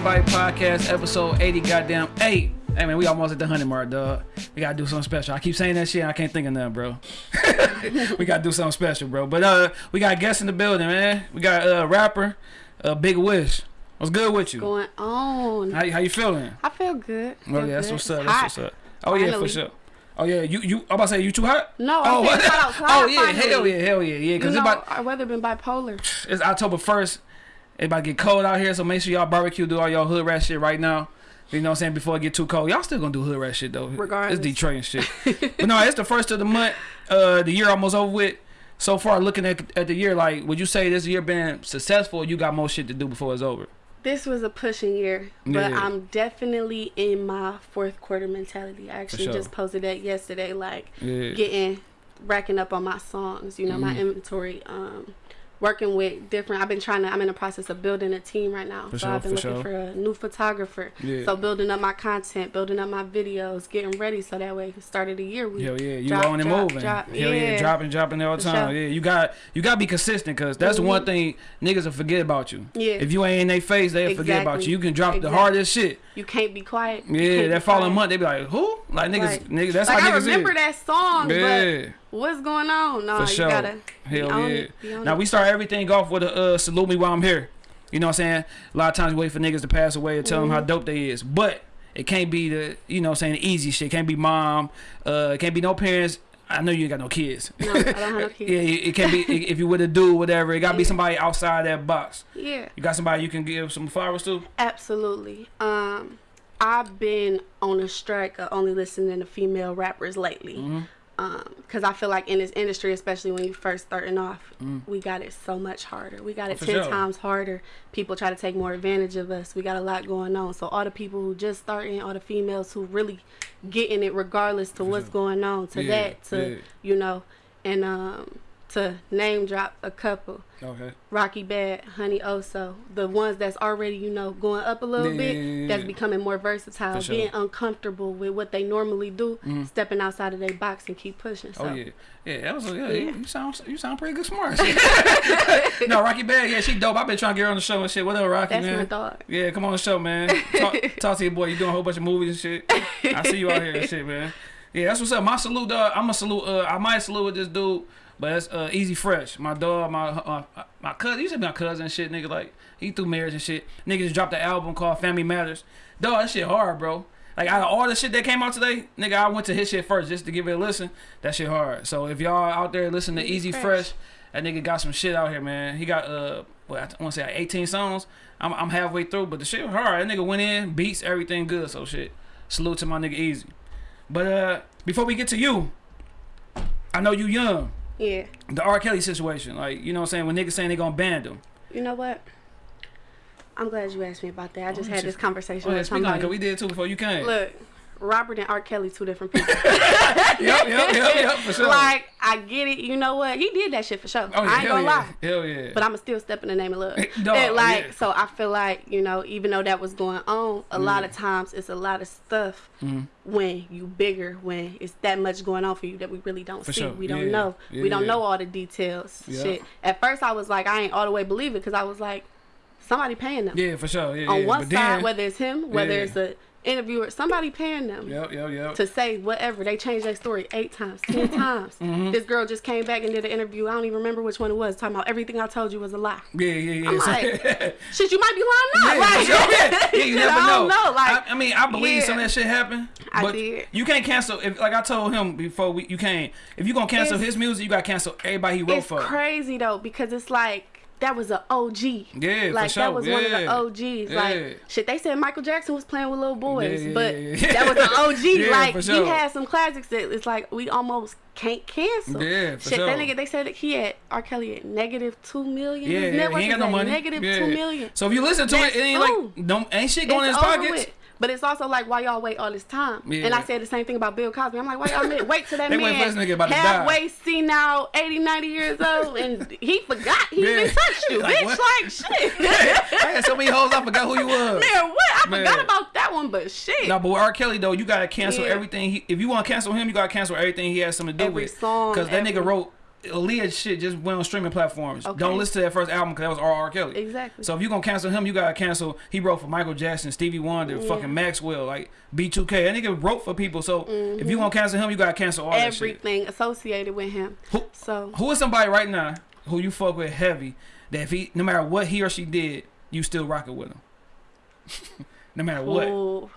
boy Shy, Shy vs. Everybody podcast, episode 80, goddamn 8. Hey man, we almost at the 100 mark, dog. We gotta do something special. I keep saying that shit, I can't think of nothing, bro. we gotta do something special, bro. But uh, we got guests in the building, man. We got a uh, rapper, uh, Big Wish. What's good with you? What's going on? How, how you feeling? I feel good. Oh Feel yeah, that's what's up. That's what's up. Oh yeah, for sure. Oh yeah, you you. I'm about to say you too hot. No, I oh, hot outside oh yeah, finally. hell yeah, hell yeah, yeah. You Cause know, it's about our weather been bipolar. it's October first. It about to get cold out here, so make sure y'all barbecue, do all y'all hood rat shit right now. You know what I'm saying? Before it get too cold, y'all still gonna do hood rat shit though. Regardless. it's Detroit and shit. but no, it's the first of the month. Uh, the year almost over with. So far, looking at at the year, like, would you say this year been successful? Or you got more shit to do before it's over. This was a pushing year, but Yeah. I'm definitely in my fourth quarter mentality. I actually sure. just posted that yesterday, like Yeah. getting racking up on my songs. You know, my Mhm. inventory. Um, working with different. I've been trying to. I'm in the process of building a team right now. For so sure, I've been for looking sure. for a new photographer. Yeah. So building up my content, building up my videos, getting ready so that way, start of the year we Hell yeah, you drop, on and drop, moving. drop. Hell yeah, Yeah. dropping, dropping all the time. sure. Yeah, you got you got to be consistent because that's the one Mhm. thing niggas will forget about you. Yeah. If you ain't in their face, they'll forget about you. You can drop the hardest shit. You can't be quiet. Yeah, that following quiet. month they be like, who? Like niggas, Right. niggas. That's like how I niggas remember is. that song, Yeah. but what's going on? No, For you sure. gotta be Hell yeah. it, Now we start everything off with a uh, salute me while I'm here. You know what I'm saying? A lot of times we wait for niggas to pass away and tell them how Mhm. dope they is, but it can't be the you know what I'm saying the easy shit. It can't be mom. Uh, it can't be no parents. I know you ain't got no kids. No, I don't have no kids. yeah, it it can't be if you were to do whatever. It gotta be somebody outside that box. Yeah, You got somebody you can give some flowers to. absolutely. Um, I've been on a strike of only listening to female rappers lately. Mm-hmm. Um, cause I feel like in this industry, especially when you first starting off, Mm. we got it so much harder. We got it For ten sure. times harder. People try to take more advantage of us. We got a lot going on. So all the people who just starting, all the females who really getting it, regardless to what's sure. going on, to Yeah, that, to yeah. you know, and um, to name drop a couple. Okay. Rocky Badd, Honey Oso, the ones that's already, you know, going up a little Yeah, bit, yeah, yeah, that's becoming more versatile, sure. being uncomfortable with what they normally do, Mhm. stepping outside of their box and keep pushing. So. Oh yeah, yeah. That was yeah. Yeah. You, you sound you sound pretty good, smart. no, Rocky Badd, yeah, she dope. I've been trying to get her on the show and shit. What up, Rocky That's man? my dog. Yeah, come on the show, man. Talk, talk to your boy. You doing a whole bunch of movies and shit. I see you out here and shit, man. Yeah, that's what's up. My salute, dog. I'm a salute. Uh, I might salute with this dude, but it's uh, Easy Fresh. My dog, my uh, my cousin. He said my cousin and shit, nigga. Like he through marriage and shit. Nigga just dropped an album called Family Matters. Dog, that shit hard, bro. Like out of all the shit that came out today, nigga, I went to his shit first just to give it a listen. That shit hard. So if y'all out there listening to Easy Easy Fresh. Fresh, that nigga got some shit out here, man. He got uh, what I want to say, like 18 songs. I'm, I'm halfway through, but the shit hard. That nigga went in, beats everything good. So shit, salute to my nigga Easy. But uh, before we get to you, I know you young. Yeah. The R. Kelly situation, like you know what I'm saying, when niggas saying they gonna ban them. You know what? I'm glad you asked me about that. I just Oh, had this conversation Oh, yeah, with speak on it, somebody. cause we did too before you came. Look, Robert and R. Kelly, two different people. yep, yep, yep, yep, for sure. Like, I get it. You know what? He did that shit for sure. oh, yeah, I ain't gonna yeah. lie. Hell yeah. But I'ma still step in the name of love. Dog, And, like yeah. so I feel like, you know, even though that was going on, a lot of times it's a lot of stuff Mhm. when you bigger, when it's that much going on for you that we really don't For see. sure. We don't know. We don't know all the details. Shit. At first I was like, I ain't all the way believe it because I was like, somebody paying them. yeah, for sure. Yeah, On yeah. one but side, then, whether it's him, whether Yeah. it's a interviewer, somebody paying them Yep, yep, yep. to say whatever. They changed their story eight times, ten times. Mm-hmm. This girl just came back and did an interview. I don't even remember which one it was. Talking about everything I told you was a lie. Yeah, yeah, yeah. I'm like, Shit, you might be lying now. Yeah, like, sure. yeah, yeah, you never I know. know. Like, I, I mean, I believe yeah. some of that shit happened. I but did. You can't cancel if, like I told him before we, you can't. If you gonna cancel It's- his music, you gotta cancel everybody he wrote it's for. crazy though because it's like that was an OG. Yeah, for like sure. that was one of the OGs. Yeah. Like shit, they said Michael Jackson was playing with little boys, Yeah, yeah, but yeah, yeah. that was an OG. Yeah, like sure. he had some classics that it's like we almost can't cancel. Yeah, for shit, that nigga they said that he had R. Kelly at negative two million. Yeah, yeah he ain't got no money. Negative yeah. two million. So if you listen to That's it, it ain't ooh. like don't ain't shit going in his pockets. with. But it's also like why y'all wait all this time. Yeah. And I said the same thing about Bill Cosby. I'm like, why y'all wait, wait till that They man this nigga about to die. halfway senile, 80, 90 years old, and he forgot he Yeah. even touched you, Like, bitch. what? Like shit. I had so many hoes, I forgot who you was. Man, what? I Man. forgot about that one, but shit. No, but with R. Kelly though, you gotta cancel Yeah. everything. He, if you want to cancel him, you gotta cancel everything he has something to do Every with. song, Cause that nigga wrote Aaliyah shit just went on streaming platforms. Okay. Don't listen to that first album because that was R.R. Kelly. Exactly. So if you gonna cancel him, you gotta cancel. He wrote for Michael Jackson, Stevie Wonder, Yeah. fucking Maxwell, like B2K. That nigga wrote for people. So if you mm-hmm. gonna cancel him, you gotta cancel all. Everything associated with him. Who- So Who is somebody right now who you fuck with heavy that if he, no matter what he or she did, you still rock it with him? no matter what. ooh,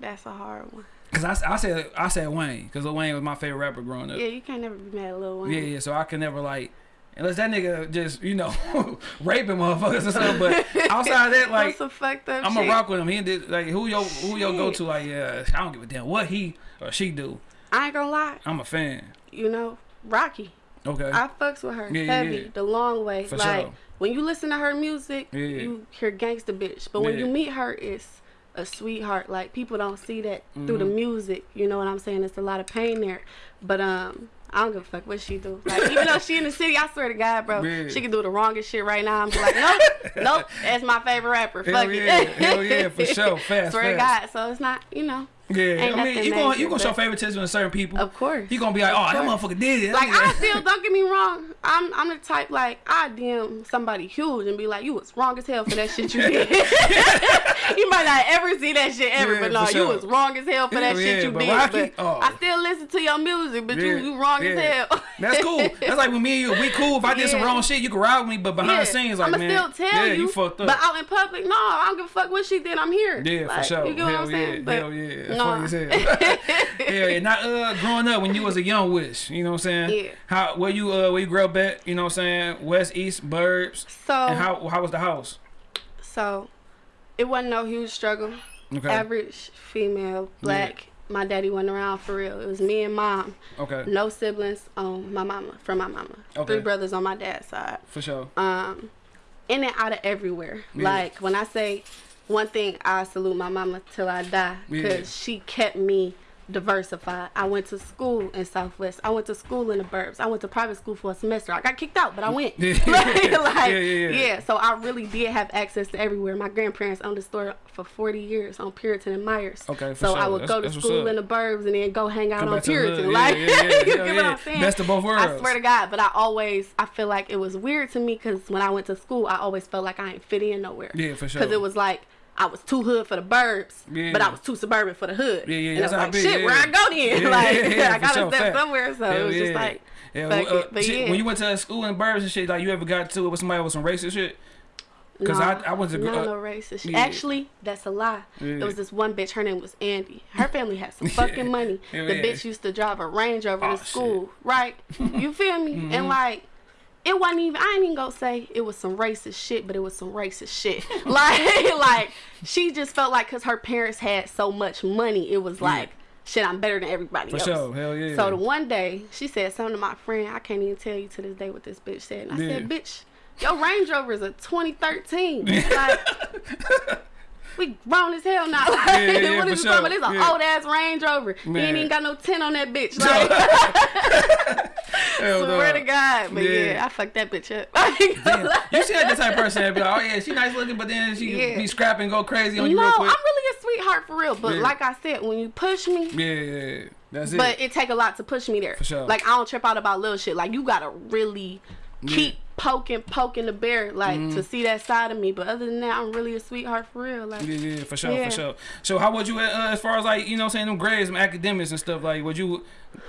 that's a hard one. Cause I, I said I said Wayne, cause Lil Wayne was my favorite rapper growing up. Yeah, you can't never be mad at Lil Wayne. Yeah, yeah. So I can never like, unless that nigga just you know raping motherfuckers or something. But outside of that, like That's some fucked up I'm gonna rock with him. He did like who your who your Shit. go to like yeah. I don't give a damn what he or she do. I ain't gonna lie. I'm a fan. You know, Rocky. Okay. I fucks with her Yeah, yeah, heavy, yeah. the long way. For like sure. when you listen to her music, Yeah. you hear gangsta bitch. But when you meet her, it's a sweetheart. Like people don't see that through the Mhm. music. You know what I'm saying? It's a lot of pain there. But um, I don't give a fuck what she do. Like even though she in the city, I swear to God, bro, Yeah. she can do the wrongest shit right now. I'm like, nope, nope, that's my favorite rapper. Hell fuck yeah, it. hell yeah, for sure. Fast, swear to. God. So it's not, you know, Yeah, I mean you gonna you gonna show favoritism to certain people. of course. You gonna be like, oh, that motherfucker did it. Like I still don't get me wrong. I'm I'm the type like I DM somebody huge and be like, you was wrong as hell for that shit you did. you might not ever see that shit ever, Yeah, but no, for you was wrong as hell for that Hell shit you did. But oh. I still listen to your music, but you Yeah, you wrong as hell. That's cool. That's like with me and you, we cool. If I did some wrong shit, you can ride with me, but behind the scenes, like I'ma man, still tell yeah, you, fucked up. But out in public, no, I don't give a fuck what she did. I'm here. yeah, Like, for sure. You get what I'm saying? But hell yeah. That's no. funny as hell. Hell yeah. Not uh, growing up when you was a young wish, you know what I'm saying? Yeah. How where you uh where you grew up at? You know what I'm saying? West, East, Burbs. So And how how was the house? so it wasn't no huge struggle. Okay. average female, black. My daddy wasn't around for real. It was me and mom. Okay. No siblings on my mama, from my mama. Okay. Three brothers on my dad's side. For sure. Um, in and out of everywhere. Yeah. Like when I say one thing, I salute my mama till I die Yeah. because she kept me diversified. I went to school in Southwest. I went to school in the burbs. I went to private school for a semester. I got kicked out, but I went. Yeah. like, Yeah, yeah, yeah. So I really did have access to everywhere. My grandparents owned a store for 40 years on Puritan and Meyers. Okay, So I would That's- go to school in the burbs and then go hang out Come on back to the hood. Puritan. Yeah, Like, yeah, yeah, you get what. I'm saying? Best of both worlds. I swear to God, but I always, I feel like it was weird to me because when I went to school, I always felt like I ain't fit in nowhere. Yeah, for sure. Because it was like, I was too hood for the burbs, Yeah. but I was too suburban for the hood. Yeah, yeah, And that's was like, shit, yeah. where I go then? Yeah, like, yeah, yeah, I gotta sure, step fact. somewhere. So Hell it was just like, Yeah, fuck well, uh, it. But shit, yeah. when you went to school in Burbs and shit, like you ever got to it with somebody with some racist shit? Because no, I, I went to no, uh, no racist. shit. yeah. Actually, that's a lie. Yeah. It was this one bitch. Her name was Andy. Her family had some fucking money. Hell the yeah. bitch used to drive a Range Rover Oh, to school, right? You feel me? Mm-hmm. And like. It wasn't even. I ain't even gonna say it was some racist shit, but it was some racist shit. like, like she just felt like because her parents had so much money, it was like, shit, I'm better than everybody For else. sure, hell yeah. So the one day she said something to my friend. I can't even tell you to this day what this bitch said. And I Yeah. said, "Bitch, your Range Rover is a 2013. like, we grown as hell now. Like, Yeah, yeah, what is you sure. talking about? It's an old ass Range Rover. Man. ain't even got no tint on that bitch. Like, Hell no. swear to God. But yeah. Yeah. I fucked that bitch up. You see that type of person that be like, oh yeah, she nice looking, but then she Yeah. be scrapping, go crazy on you no, I'm really a sweetheart for real. But Yeah. like I said, when you push me, yeah. that's it. But it take a lot to push me there. For sure. Like I don't trip out about little shit. Like you gotta really keep poking, poking the bear, like to see that side of me. But other than that, I'm really a sweetheart for real. Like yeah, yeah, for sure, Yeah. for sure. So how would you, uh, as far as like, you know, I'm saying them grades, them academics and stuff, like, would you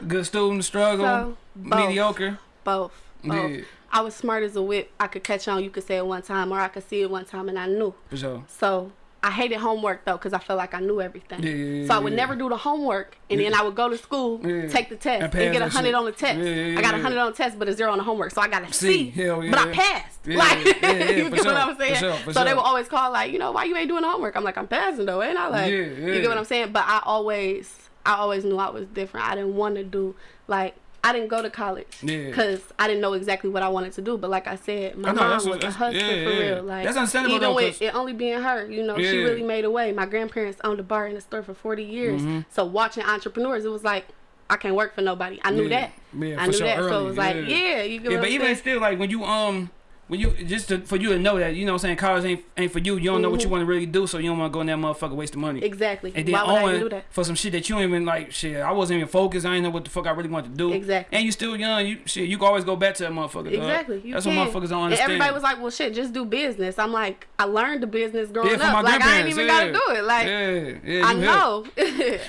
good student, struggle, So, both. mediocre? both. both. Yeah. I was smart as a whip. I could catch on. You could say it one time, or I could see it one time, and I knew. For sure. So I hated homework though, cause I felt like I knew everything. Yeah, yeah, so I would yeah. never do the homework, and then I would go to school, take the test, And and, get a hundred on the test. I got a hundred on the test, but a zero on the homework. So I got a C. C. But I passed. Like you for get sure, what I'm for saying? sure, for so they sure. will always call like, you know, why you ain't doing the homework? I'm like, I'm passing though, ain't I? Like, Yeah, you get what I'm saying? But I always, I always knew I was different. I didn't want to do like. I didn't go to college Yeah. because I didn't know exactly what I wanted to do. But like I said, my I know, mom was what- a hustler yeah, for yeah. real. Like That's understandable, even though, with it only being her, you know, she really made a way. My grandparents owned a bar and a store for 40 years. Mm-hmm. So watching entrepreneurs, it was like I can't work for nobody. I knew Yeah. that. Yeah, I knew sure, that. so early, it was like, yeah. yeah, you get Yeah, but even still, like when you um when you just to, for you to know that you know what I'm saying college ain't ain't for you. You don't know what you mm-hmm. want to really do, so you don't want to go in that motherfucker waste wasting money. Exactly. And then Why would I even Owen do that? for some shit that you ain't even like shit. I wasn't even focused. I didn't know what the fuck I really wanted to do. Exactly. And you still young. You shit. You can always go back to that motherfucker. dog. Exactly. You That's can. what motherfuckers don't And understand. everybody was like, "Well, shit, just do business." I'm like, I learned the business growing yeah, up. Like I ain't even yeah. gotta do it. Like yeah, yeah, I know.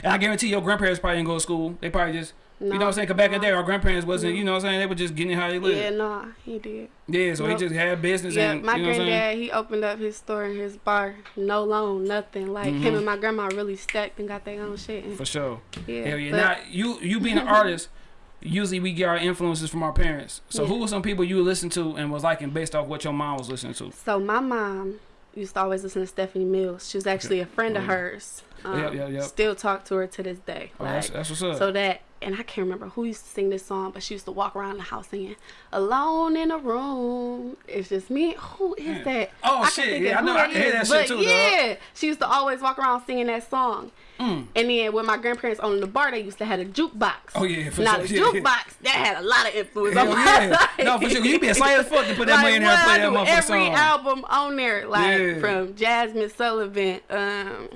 And I guarantee your grandparents probably didn't go to school. They probably just, you know what I'm saying? Cause back in the day, our grandparents wasn't, you know what I'm saying? They were just getting how they lived. yeah, no, he did. Yeah, so Nope. he just had business Yeah, and, my you know granddad, he opened up his store and his bar, no loan, nothing. Like Mm-hmm. him and my grandma really stacked and got their own shit. And, For sure. yeah, Hell yeah. but- Now, you, you being an artist, usually we get our influences from our parents. So Yeah. who were some people you listened to and was liking based off what your mom was listening to? So my mom used to always listen to Stephanie Mills. She was actually a friend of Oh. hers. Um, Yep, yep, yep. Still talk to her to this day. Oh, Like, that's, that's what's up. so that, and I can't remember who used to sing this song, but she used to walk around the house singing "Alone in a Room." It's just me. Who is that? Oh, I shit, yeah, I know- I can hear that shit too, dog. Yeah, she used to always walk around singing that song. Mm. And then when my grandparents owned the bar, they used to have a jukebox. Oh, yeah, for now sure. the Yeah, yeah. jukebox that had a lot of influence Hell on my yeah. life. No, for sure. You be excited as fuck to put that money in there and play I that motherfucker Every song. album on there, like from Jazmine Sullivan. Um,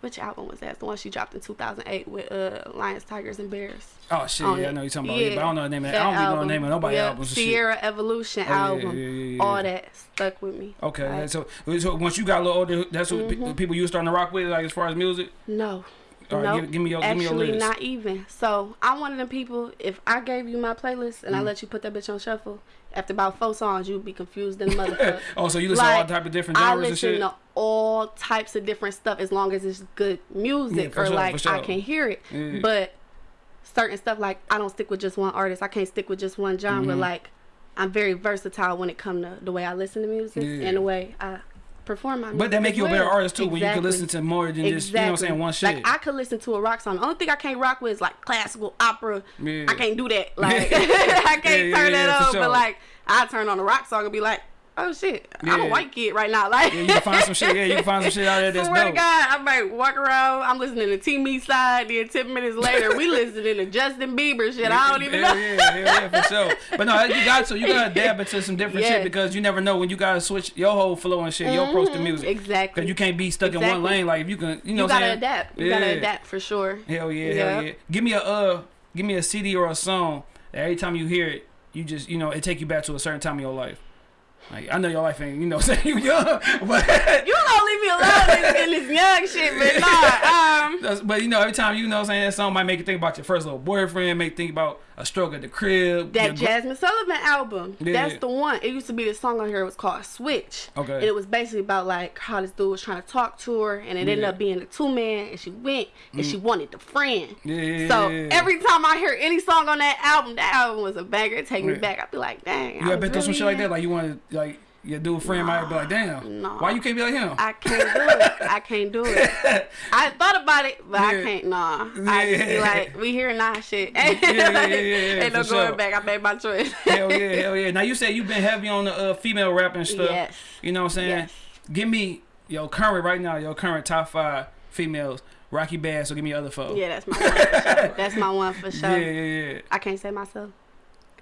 which album was that? The one she dropped in 2008 with uh, Lions, Tigers, and Bears. Oh, shit. Yeah, I know you're talking about it, but I don't know the name of that. I don't even know the album. name of nobody's Yep, albums and shit. Ciara Evolution Oh, album. yeah, yeah, yeah. All that stuck with me. Okay, Like, so, so once you got a little older, that's what Mm-hmm. people you were starting to rock with, like as far as music. No. All right, no, give- give me your- give me your actually list. not even. So I'm one of them people. If I gave you my playlist Mm. and I let you put that bitch on shuffle, after about four songs, you'd be confused in the motherfucker. Oh, so you listen to all Like, type of different genres and listen to all types of different stuff as long as it's good music Yeah, or sure, like sure. I can hear it. Yeah. But certain stuff like I don't stick with just one artist. I can't stick with just one genre. Mhm. Like I'm very versatile when it comes to the way I listen to music Yeah. and the way I perform my music. But that make you a better artist too when you can listen to more than just you know what I'm saying one shit. Like I could listen to a rock song. The only thing I can't rock with is like classical opera. Yeah. I can't do that. Like I can't Yeah, turn yeah, that on. sure. But like I turn on a rock song and be like, oh shit, I'm a white kid right now. Like yeah, you can find some shit. Yeah, you can find some shit out there that's Swear to dope. God, I might walk around. I'm listening to Team Me Side. Then ten minutes later, we listening to Justin Bieber shit. I don't even know. Yeah, hell yeah, for sure. But no, you got to you gotta dab into some different shit because you never know when you gotta switch your whole flow and shit, your approach to music. Exactly. Cause you can't be stuck in one lane. Like if you can, you know, You gotta saying? adapt. You gotta adapt for sure. Hell yeah, Yeah. hell yeah. Give me a uh, give me a CD or a song that every time you hear it, you just you know it take you back to a certain time in your life. Like I know your life ain't you know saying you young, but You gonna leave me alone in, in this young shit, but nah. Um, but you know, every time you know, what I'm saying that song might make you think about your first little boyfriend, make you think about a struggle at the crib. that Jazmine Sullivan album. Yeah. That's the one. It used to be the song on here. It was called Switch. Okay. And it was basically about like how this dude was trying to talk to her, and it ended Yeah. Mm. up being a two man, and she went and she wanted the friend. Yeah, yeah, So yeah, yeah. every time I hear any song on that album, that album was a banger. Take me back. I'd be like, dang. you I been through some shit like that? Like you want to like your dude friend might be like, damn, Nah. why you can't be like him? I can't do it. I can't do it. I thought about it, but I can't. Nah, I just be like, we here now, shit. Ain't, yeah, yeah, yeah, yeah, ain't no going sure. back. I made my choice. hell yeah, hell yeah. Now you said you've been heavy on the uh, female rapping stuff. Yes. You know what I'm saying? Yes. Give me your current right now, your current top five females. Rocky Badd, so give me other four. Yeah, that's my one for sure. That's my one for sure. yeah, yeah, yeah. I can't say myself.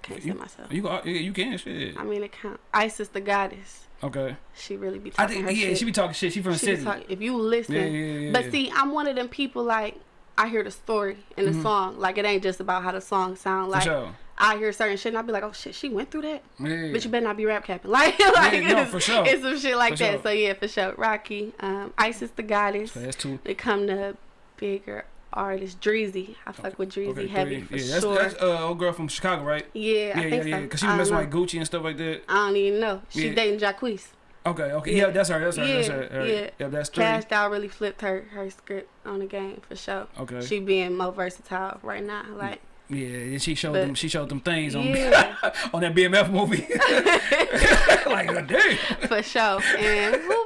I can't say You- myself. You yeah, you can shit. I mean, it count. Isis the goddess. Okay. She really be I talking think her yeah, shit. she be talking shit. She from the She city. talk- if you listen, Yeah, yeah, yeah, but see, I'm one of them people like I hear the story in the song. Like it ain't just about how the song sound. Like. For sure. I hear certain shit and I be like, oh shit, she went through that. Yeah. But you better not be rap capping. Like, like no, it's, for sure. it's some shit like For that. sure. So yeah, for sure. Rocky, um, Isis the goddess. So that's two. They come to bigger artists. Dreezy, I fuck with Dreezy Okay, heavy for yeah, that's, sure. that's uh old girl from Chicago, right? yeah, Yeah, I yeah, think yeah. so. Cause she was messing know. with Gucci and stuff like that. I don't even know. She Yeah. dating Jacquees. Okay, okay. Yeah, that's her. That's her. that's her. Right. yeah. Yep, that's three. Kash Doll really flipped her her script on the game for sure. Okay. She being more versatile right now. Like yeah, and she showed But- them. She showed them things on yeah, on that BMF movie. like, uh, damn. for sure. And who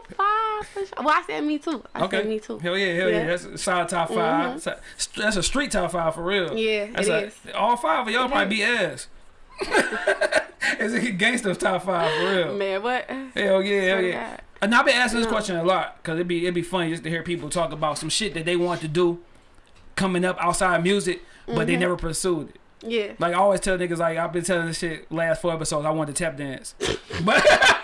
for sure? Well, I said me too. I Okay. said me too. Hell yeah, hell yeah. Yeah. That's a solid top 5 So- That's a street top five for real. Yeah, That's it a, is. All five of y'all probably be ass. it's a gangster top five for real. Man, what? Hell yeah, hell yeah. God. And I've been asking this No. question a lot because it'd be it'd be funny just to hear people talk about some shit that they want to do coming up outside music, but Mm-hmm. they never pursued it. Yeah. Like I always tell niggas like I've been telling this shit last four episodes. I wanted to tap dance, but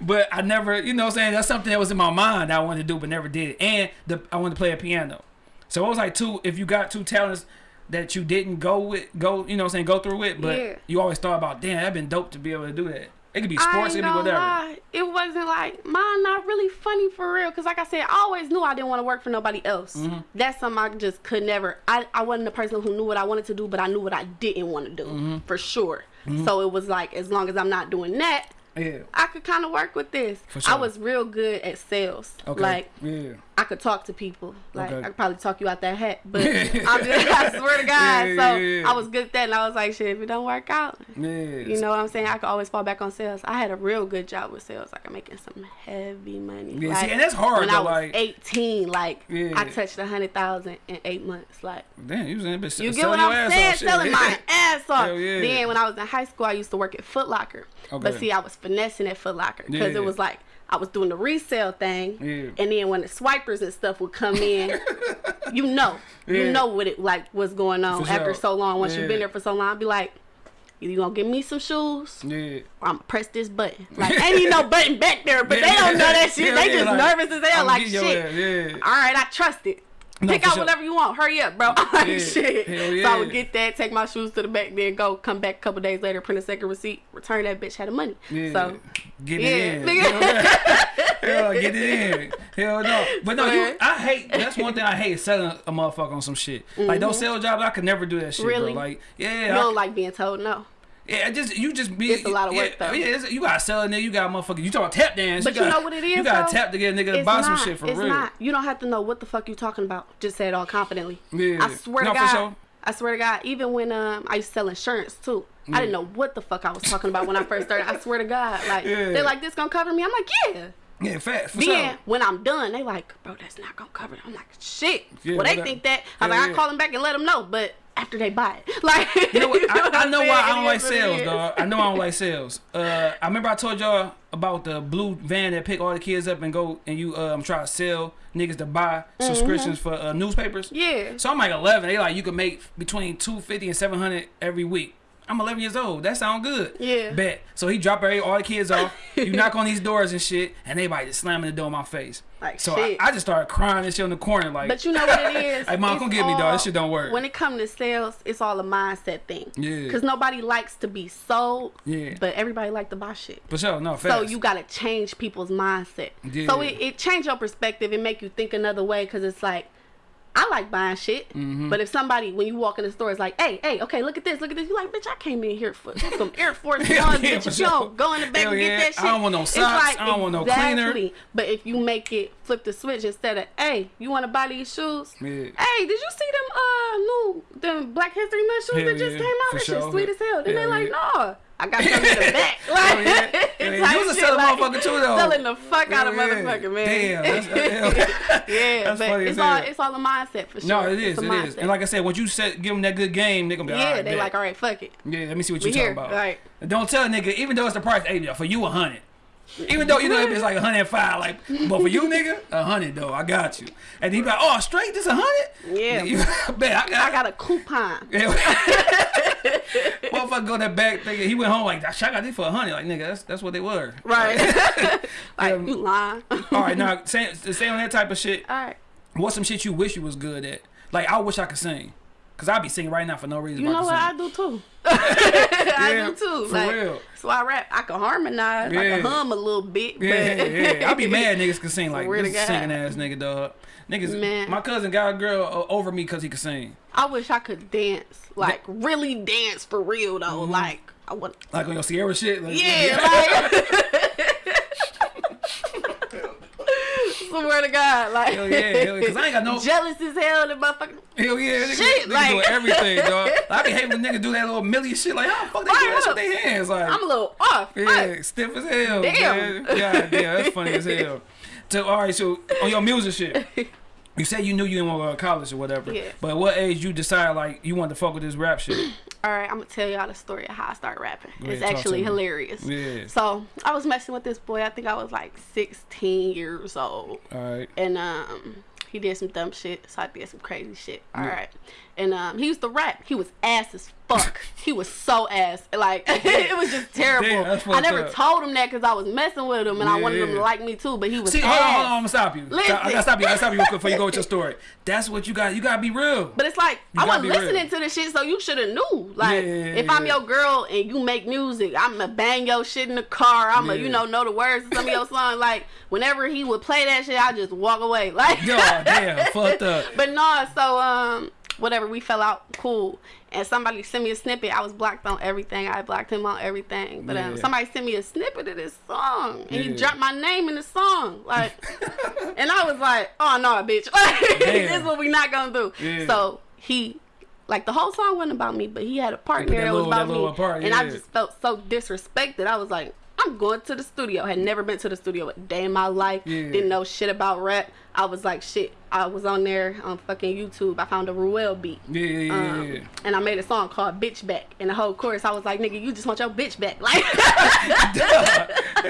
but I never, you know, what I'm saying that's something that was in my mind that I wanted to do, but never did it. And the I wanted to play a piano. So it was like two. If you got two talents that you didn't go with, go, you know, what I'm saying go through it, but Yeah. you always thought about, damn, that'd been dope to be able to do that. It could be sports, it could be whatever. lie. It wasn't like mine. Not really funny for real. Cause like I said, I always knew I didn't want to work for nobody else. Mm-hmm. That's something I just could never. I I wasn't the person who knew what I wanted to do, but I knew what I didn't want to do Mm-hmm. for sure. So it was like as long as I'm not doing that, Yeah. I could kind of work with this. For I was real good at sales. Okay. Like yeah. I could talk to people. Like Okay. I could probably talk you out that hat. But I'm just, I swear to God. Yeah, so yeah. I was good at that, and I was like, shit, if it don't work out, Yeah. you know what I'm saying? I could always fall back on sales. I had a real good job with sales. Like I'm making some heavy money. Yeah, like, see, and that's hard, When though, I was like- 18, like. I touched a hundred thousand in eight months. Like Damn, you was in bitch you get what I'm saying? off. Selling my ass off. Then when I was in high school, I used to work at Foot Locker. Okay. But see, I was finessing at Foot Locker because it was like I was doing the resale thing, Yeah. and then when the swipers and stuff would come in, you know, Yeah. you know what it like what's going on For after sure. so long. Once Yeah. you've been there for so long, I'd be like. You gonna give me some shoes? Yeah. or I'm gonna press this button. Like ain't even no button back there, but they don't know that shit. They just like, nervous as hell. I'm Like shit. All right, I trust it. No, Pick out sure. whatever you want. Hurry up, bro. like Yeah. shit. Hell So I would get that, take my shoes to the back, then go, come back a couple days later, print a second receipt, return that bitch, had the money. Yeah. So get yeah, it in. Hell, get it in. Hell no. But no, you, I hate. That's one thing I hate selling a motherfucker on some shit. Like those sales jobs, I could never do that shit, Mm-hmm. Really? bro. Like, yeah, you I- don't like being told no. Yeah. Just you just be. It's a lot of work, yeah, though. Yeah, you gotta sell it. Nigga, you got motherfucker. You talking tap dance? But you gotta, know what it is, You gotta though? tap to get a nigga to buy not. some shit for it's real. not. You don't have to know what the fuck you talking about. Just say it all confidently. Yeah. I swear No, to for God. sure. I swear to God. Even when um I used to sell insurance too, I didn't know what the fuck I was talking about when I first started. I swear to God. Like Yeah. they're like, "This gonna cover me." I'm like, "Yeah." Yeah, fat for Then sure. when I'm done, they like, "Bro, that's not gonna cover." it." I'm like, "Shit." Yeah, well, they think that. I'm Hell like, yeah. I call them back and let them know, but after they buy it, like You know what? I, I know why I don't like sales, dog. I know I don't like sales. Uh, I remember I told y'all about the blue van that pick all the kids up and go and you um try to sell niggas to buy subscriptions for uh, newspapers. Mm-hmm. Yeah. So I'm like 11. They like you can make between 250 and 700 every week. I'm 11 years old. That sound good. Yeah. Bet. So he drop every, all the kids off. you knock on these doors and shit, and everybody just slamming the door in my face. Like, so I, shit. I just started crying and shit in the corner like. But you know what it is? Hey, mom, come get me, dog. This shit don't work. When it comes to sales, it's all a mindset thing. Yeah. Because nobody likes to be sold. Yeah. But everybody like to buy shit. for sure, no. So you gotta change people's mindset. Yeah. So it, it change your perspective and make you think another way. Cause it's like, I like buying shit. Mm-hmm. But if somebody when you walk in the store is like, hey, hey, okay, look at this, look at this, you like, bitch, I came in here for some Air Force Hell yeah, bitch. for If you sure. don't go in the back Hell and yeah. get that shit. I don't want no socks. I don't want no cleaner. But if you make it flip the switch instead of, hey, you want to buy these shoes? Yeah. Hey, did you see them uh new them Black History Month shoes Hell that just came out? That sure. shit sweet as hell. Then they Hell like, no. I got some in the back. Like, Hell yeah. Yeah. You was a selling like, motherfucker too, though. Selling the fuck out of Yeah. motherfucker, man. Damn, that's- hell. yeah, That's but funny it's all, it's all a mindset for sure. No, it is. It is. And like I said, once you set, give them that good game, they gonna be yeah, all right. they bet. like, all right, fuck it. Yeah, let me see what you here, talking about. right. Don't tell a nigga, even though it's the price, hey, for you a hundred. Even though you know it's like a hundred and five, like, but for you nigga, a hundred though, I got you. And he be like, oh, straight, this a hundred? Yeah. You, bet I got. I got a coupon. Yeah. Motherfucker go that back thinking he went home like, "Shit, I got this for a hundred. Like nigga, that's that's what they were. Right. like, Um, you lying. All right, now say, say on that type of shit. all right. What's some shit you wish you was good at? Like I wish I could sing, cause I be singing right now for no reason. You know I what? I do too. I Yeah, do too. for like, real. So I rap. I can harmonize. Yeah. I can hum a little bit. Yeah, but yeah, yeah. I be mad niggas can sing like Swear this singing ass nigga dog. Niggas, Man. my cousin got a girl over me cause he could sing. I wish I could dance. Like, really dance for real, though. Mm-hmm. Like, I want. Like on your Ciara shit. Like, Yeah, like. Swear to God, like. Hell yeah, hell yeah. Cause I ain't got no. Jealous as hell, the motherfucker. Hell yeah, niggas, Shit, niggas like- doing everything, dog. I be hating when niggas do that little millie shit. Like, how the fuck they do that shit with their hands? Like, I'm a little off. yeah, Fuck. stiff as hell. Damn. Man. Yeah, yeah, that's funny as hell. So, all right, so on your music shit, you said you knew you didn't want to go to college or whatever. Yeah. But what age you decide like you want to fuck with this rap shit? All right, I'm gonna tell y'all the story of how I started rapping. Go it's ahead, actually hilarious. Yeah. So I was messing with this boy. I think I was like 16 years old. All right. and um he did some dumb shit so i did some crazy shit All right, Yeah. And um he used to rap he was ass as fuck. He was so ass. Like it was just terrible. Damn, I never up. told him that because I was messing with him and I wanted him to like me too. But he was See, ass. hold on, hold on, I'm gonna stop you. Listen. I gotta stop you. I gotta stop you real quick before you go with your story. That's what you got. You gotta be real. But it's like You I wasn't be real. listening to the shit, so you should have knew. Like Yeah, yeah, if I'm your girl and you make music, I'ma bang your shit in the car. I'ma Yeah. you know know the words to some of your songs. Like whenever he would play that shit, I just walk away. Like Yo, damn, fucked up. But no, so um, whatever, we fell out, cool. And somebody sent me a snippet. I was blocked on everything. I blocked him on everything. But um, Yeah. somebody sent me a snippet of this song, and he dropped my name in the song, like. and I was like, "Oh no, bitch! Like, this is what we not gonna do." Yeah. So he. Like the whole song wasn't about me, but he had a part in put there that that was about me, little part, and I just felt so disrespected. I was like, I'm going to the studio. Had never been to the studio a day in my life. Yeah. Didn't know shit about rap. I was like, shit. I was on there on fucking YouTube. I found a Ruel beat. Yeah, yeah, yeah, Um, yeah. and I made a song called Bitch Back. And the whole chorus, I was like, nigga, you just want your bitch back. Like,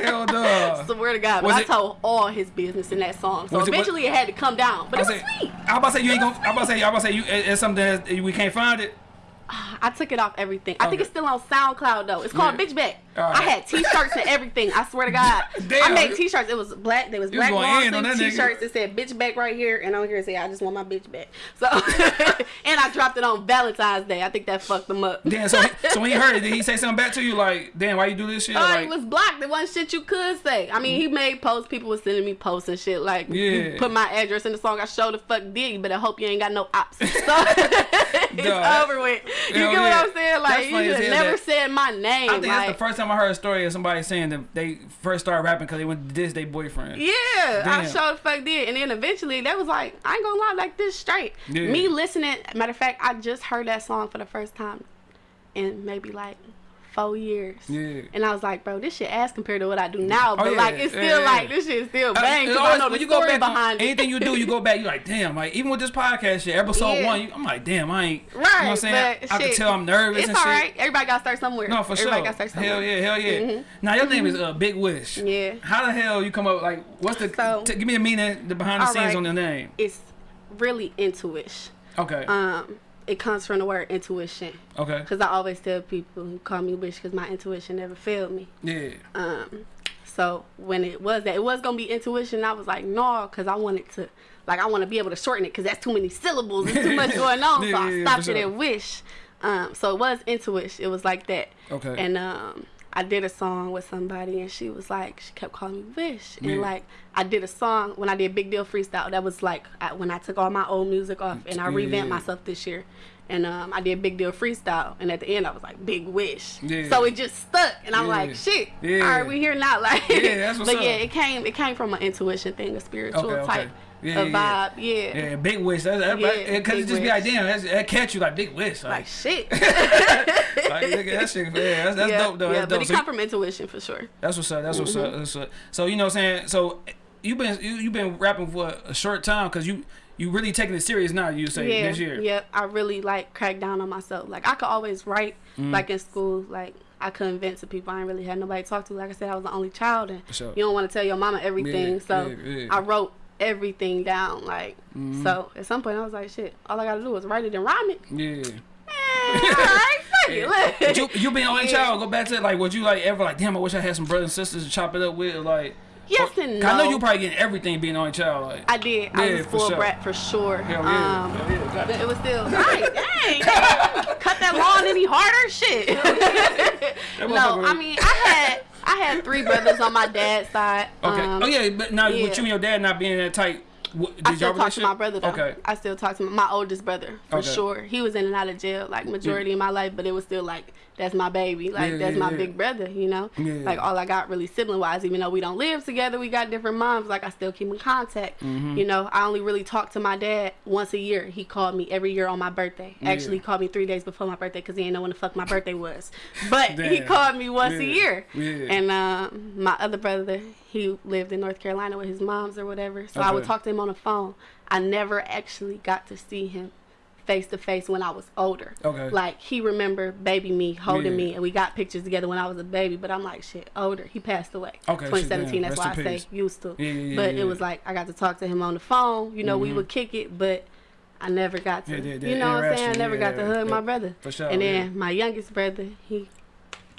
Hell no. swear to God. But Was I told all his business in that song. So Was it- eventually it had to come down. But I it was say, sweet. I was about to say you ain't gonna. I was about to say. I was about to say you. it- It's something that we can't find it. I took it off everything. I think it's still on SoundCloud though. It's called Yeah. Bitch Back. I had T-shirts and everything. I swear to God. Damn. I made T-shirts. It was black. There was You black long sleeve. T-shirts that said "Bitch Back" right here, and on here it say "I just want my bitch back." So, and I dropped it on Valentine's Day. I think that fucked them up. Damn. So, so when he heard it, did he say something back to you like, "Damn, why you do this shit?" Oh, like, it was blocked. There wasn't shit you could say. I mean, he made posts. People was sending me posts and shit. Like, Yeah. put my address in the song. I showed the fuck did but I hope you ain't got no ops. So it's over with. You Hell get yeah. what I'm saying? Like, you never that- said my name. I think like, that's the first time I heard a story of somebody saying that they first started rapping because they went to diss their boyfriend. Yeah, I Damn. sure the fuck did. And then eventually, that was like, I ain't gonna lie, like this straight. Yeah. Me listening, matter of fact, I just heard that song for the first time in maybe like four years. Yeah. And I was like, bro, this shit ass compared to what I do now. But Oh, yeah, like, it's yeah, still yeah. like, this shit is still bang. I always- know when the you go back behind it. anything you do, you go back. You like, damn, like even with this podcast shit, episode one, you, I'm like, damn, I ain't. Right, You know what I'm saying? I can tell I'm nervous It's and all shit. right. Everybody got to start somewhere. No, for Everybody sure. got to start somewhere. Hell yeah, hell yeah. Mhm. Now your name is uh, Big Wish. Yeah. How the hell you come up like? What's the? So- t- give me the meaning, the behind the scenes right. on the name. It's really intuition. Okay. Um, it comes from the word intuition. okay. Because I always tell people who call me wish because my intuition never failed me. Yeah. Um, so when it was that it was gonna be intuition, I was like, no, because I wanted to, like, I want to be able to shorten it because that's too many syllables. There's too much going on. Yeah, so I yeah, yeah, stopped it sure. at wish. Um, so it was intuition. It was like that. Okay. And um, I did a song with somebody, and she was like, she kept calling me wish, and Yeah. like I did a song when I did Big Deal Freestyle. That was like I, when I took all my old music off, and I Yeah. revamped myself this year. And um, I did Big Deal Freestyle, and at the end I was like Big Wish. Yeah. So it just stuck, and I'm Yeah. like, shit. Yeah. All right, we here now. Like, Yeah, that's what's but yeah, it came it came from an intuition thing, a spiritual Okay, okay. Yeah, yeah, vibe. Yeah. Yeah, Big Wish. That's that, Yeah, because it just be like, damn, that's, that catch you like Big Wish. Like, Like shit. like that shit. Yeah, that's, that's yeah, dope though. yeah, That's but dope. it So come from intuition for sure. That's what's up. That's what's Mm-hmm. up. That's what. So you know what I'm saying. So you've been you you been rapping for a short time because you you really taking it serious now. You say yeah, this year. Yep. I really like cracked down on myself. Like I could always write, Mm. like in school, like I couldn't vent to people. I ain't really had nobody to talk to. Like I said, I was the only child, and sure. you don't want to tell your mama everything. Yeah, so yeah, yeah. I wrote everything down. Like Mm-hmm. so, at some point I was like, shit. All I gotta do is write it and rhyme it. Yeah. Right, fuck it. Look. But you you being only Yeah. child. Go back to it. like would you like ever like damn I wish I had some brothers and sisters to chop it up with like. Yes or- and 'cause I know no. you probably getting everything being only child like. I did. I Yeah, was full sure. brat for sure. Hell yeah. Um, Hell yeah. but it was still right. Dang, cut that lawn any harder? Shit. no, I mean I had I had three brothers on my dad's side. Okay. Um, oh yeah, but now yeah. with you and your dad not being that tight, what, did I y'all still talk to my brother though. Okay. I still talk to my, my oldest brother for Okay. sure. He was in and out of jail like majority of my life, but it was still like that's my baby. Like Yeah, that's yeah, my yeah. big brother, you know? Like all I got really sibling wise, even though we don't live together, we got different moms, like I still keep in contact. Mm-hmm. You know, I only really talk to my dad once a year. He called me every year on my birthday. Actually he called me three days before my birthday because he didn't know when the fuck my birthday was. But he called me once a year. And um, my other brother, he lived in North Carolina with his moms or whatever. So I would talk to him on the phone. I never actually got to see him face to face when I was older. Okay. Like he remembered baby me holding Yeah. me and we got pictures together when I was a baby, but I'm like shit, older. He passed away. Okay, 2017, that's why I in say used to. Yeah, yeah, but it was like I got to talk to him on the phone, you know, we Mhm. would kick it, but I never got to, Yeah, that- that you know what I'm saying? I never got to hug my brother. For sure. and then my youngest brother, he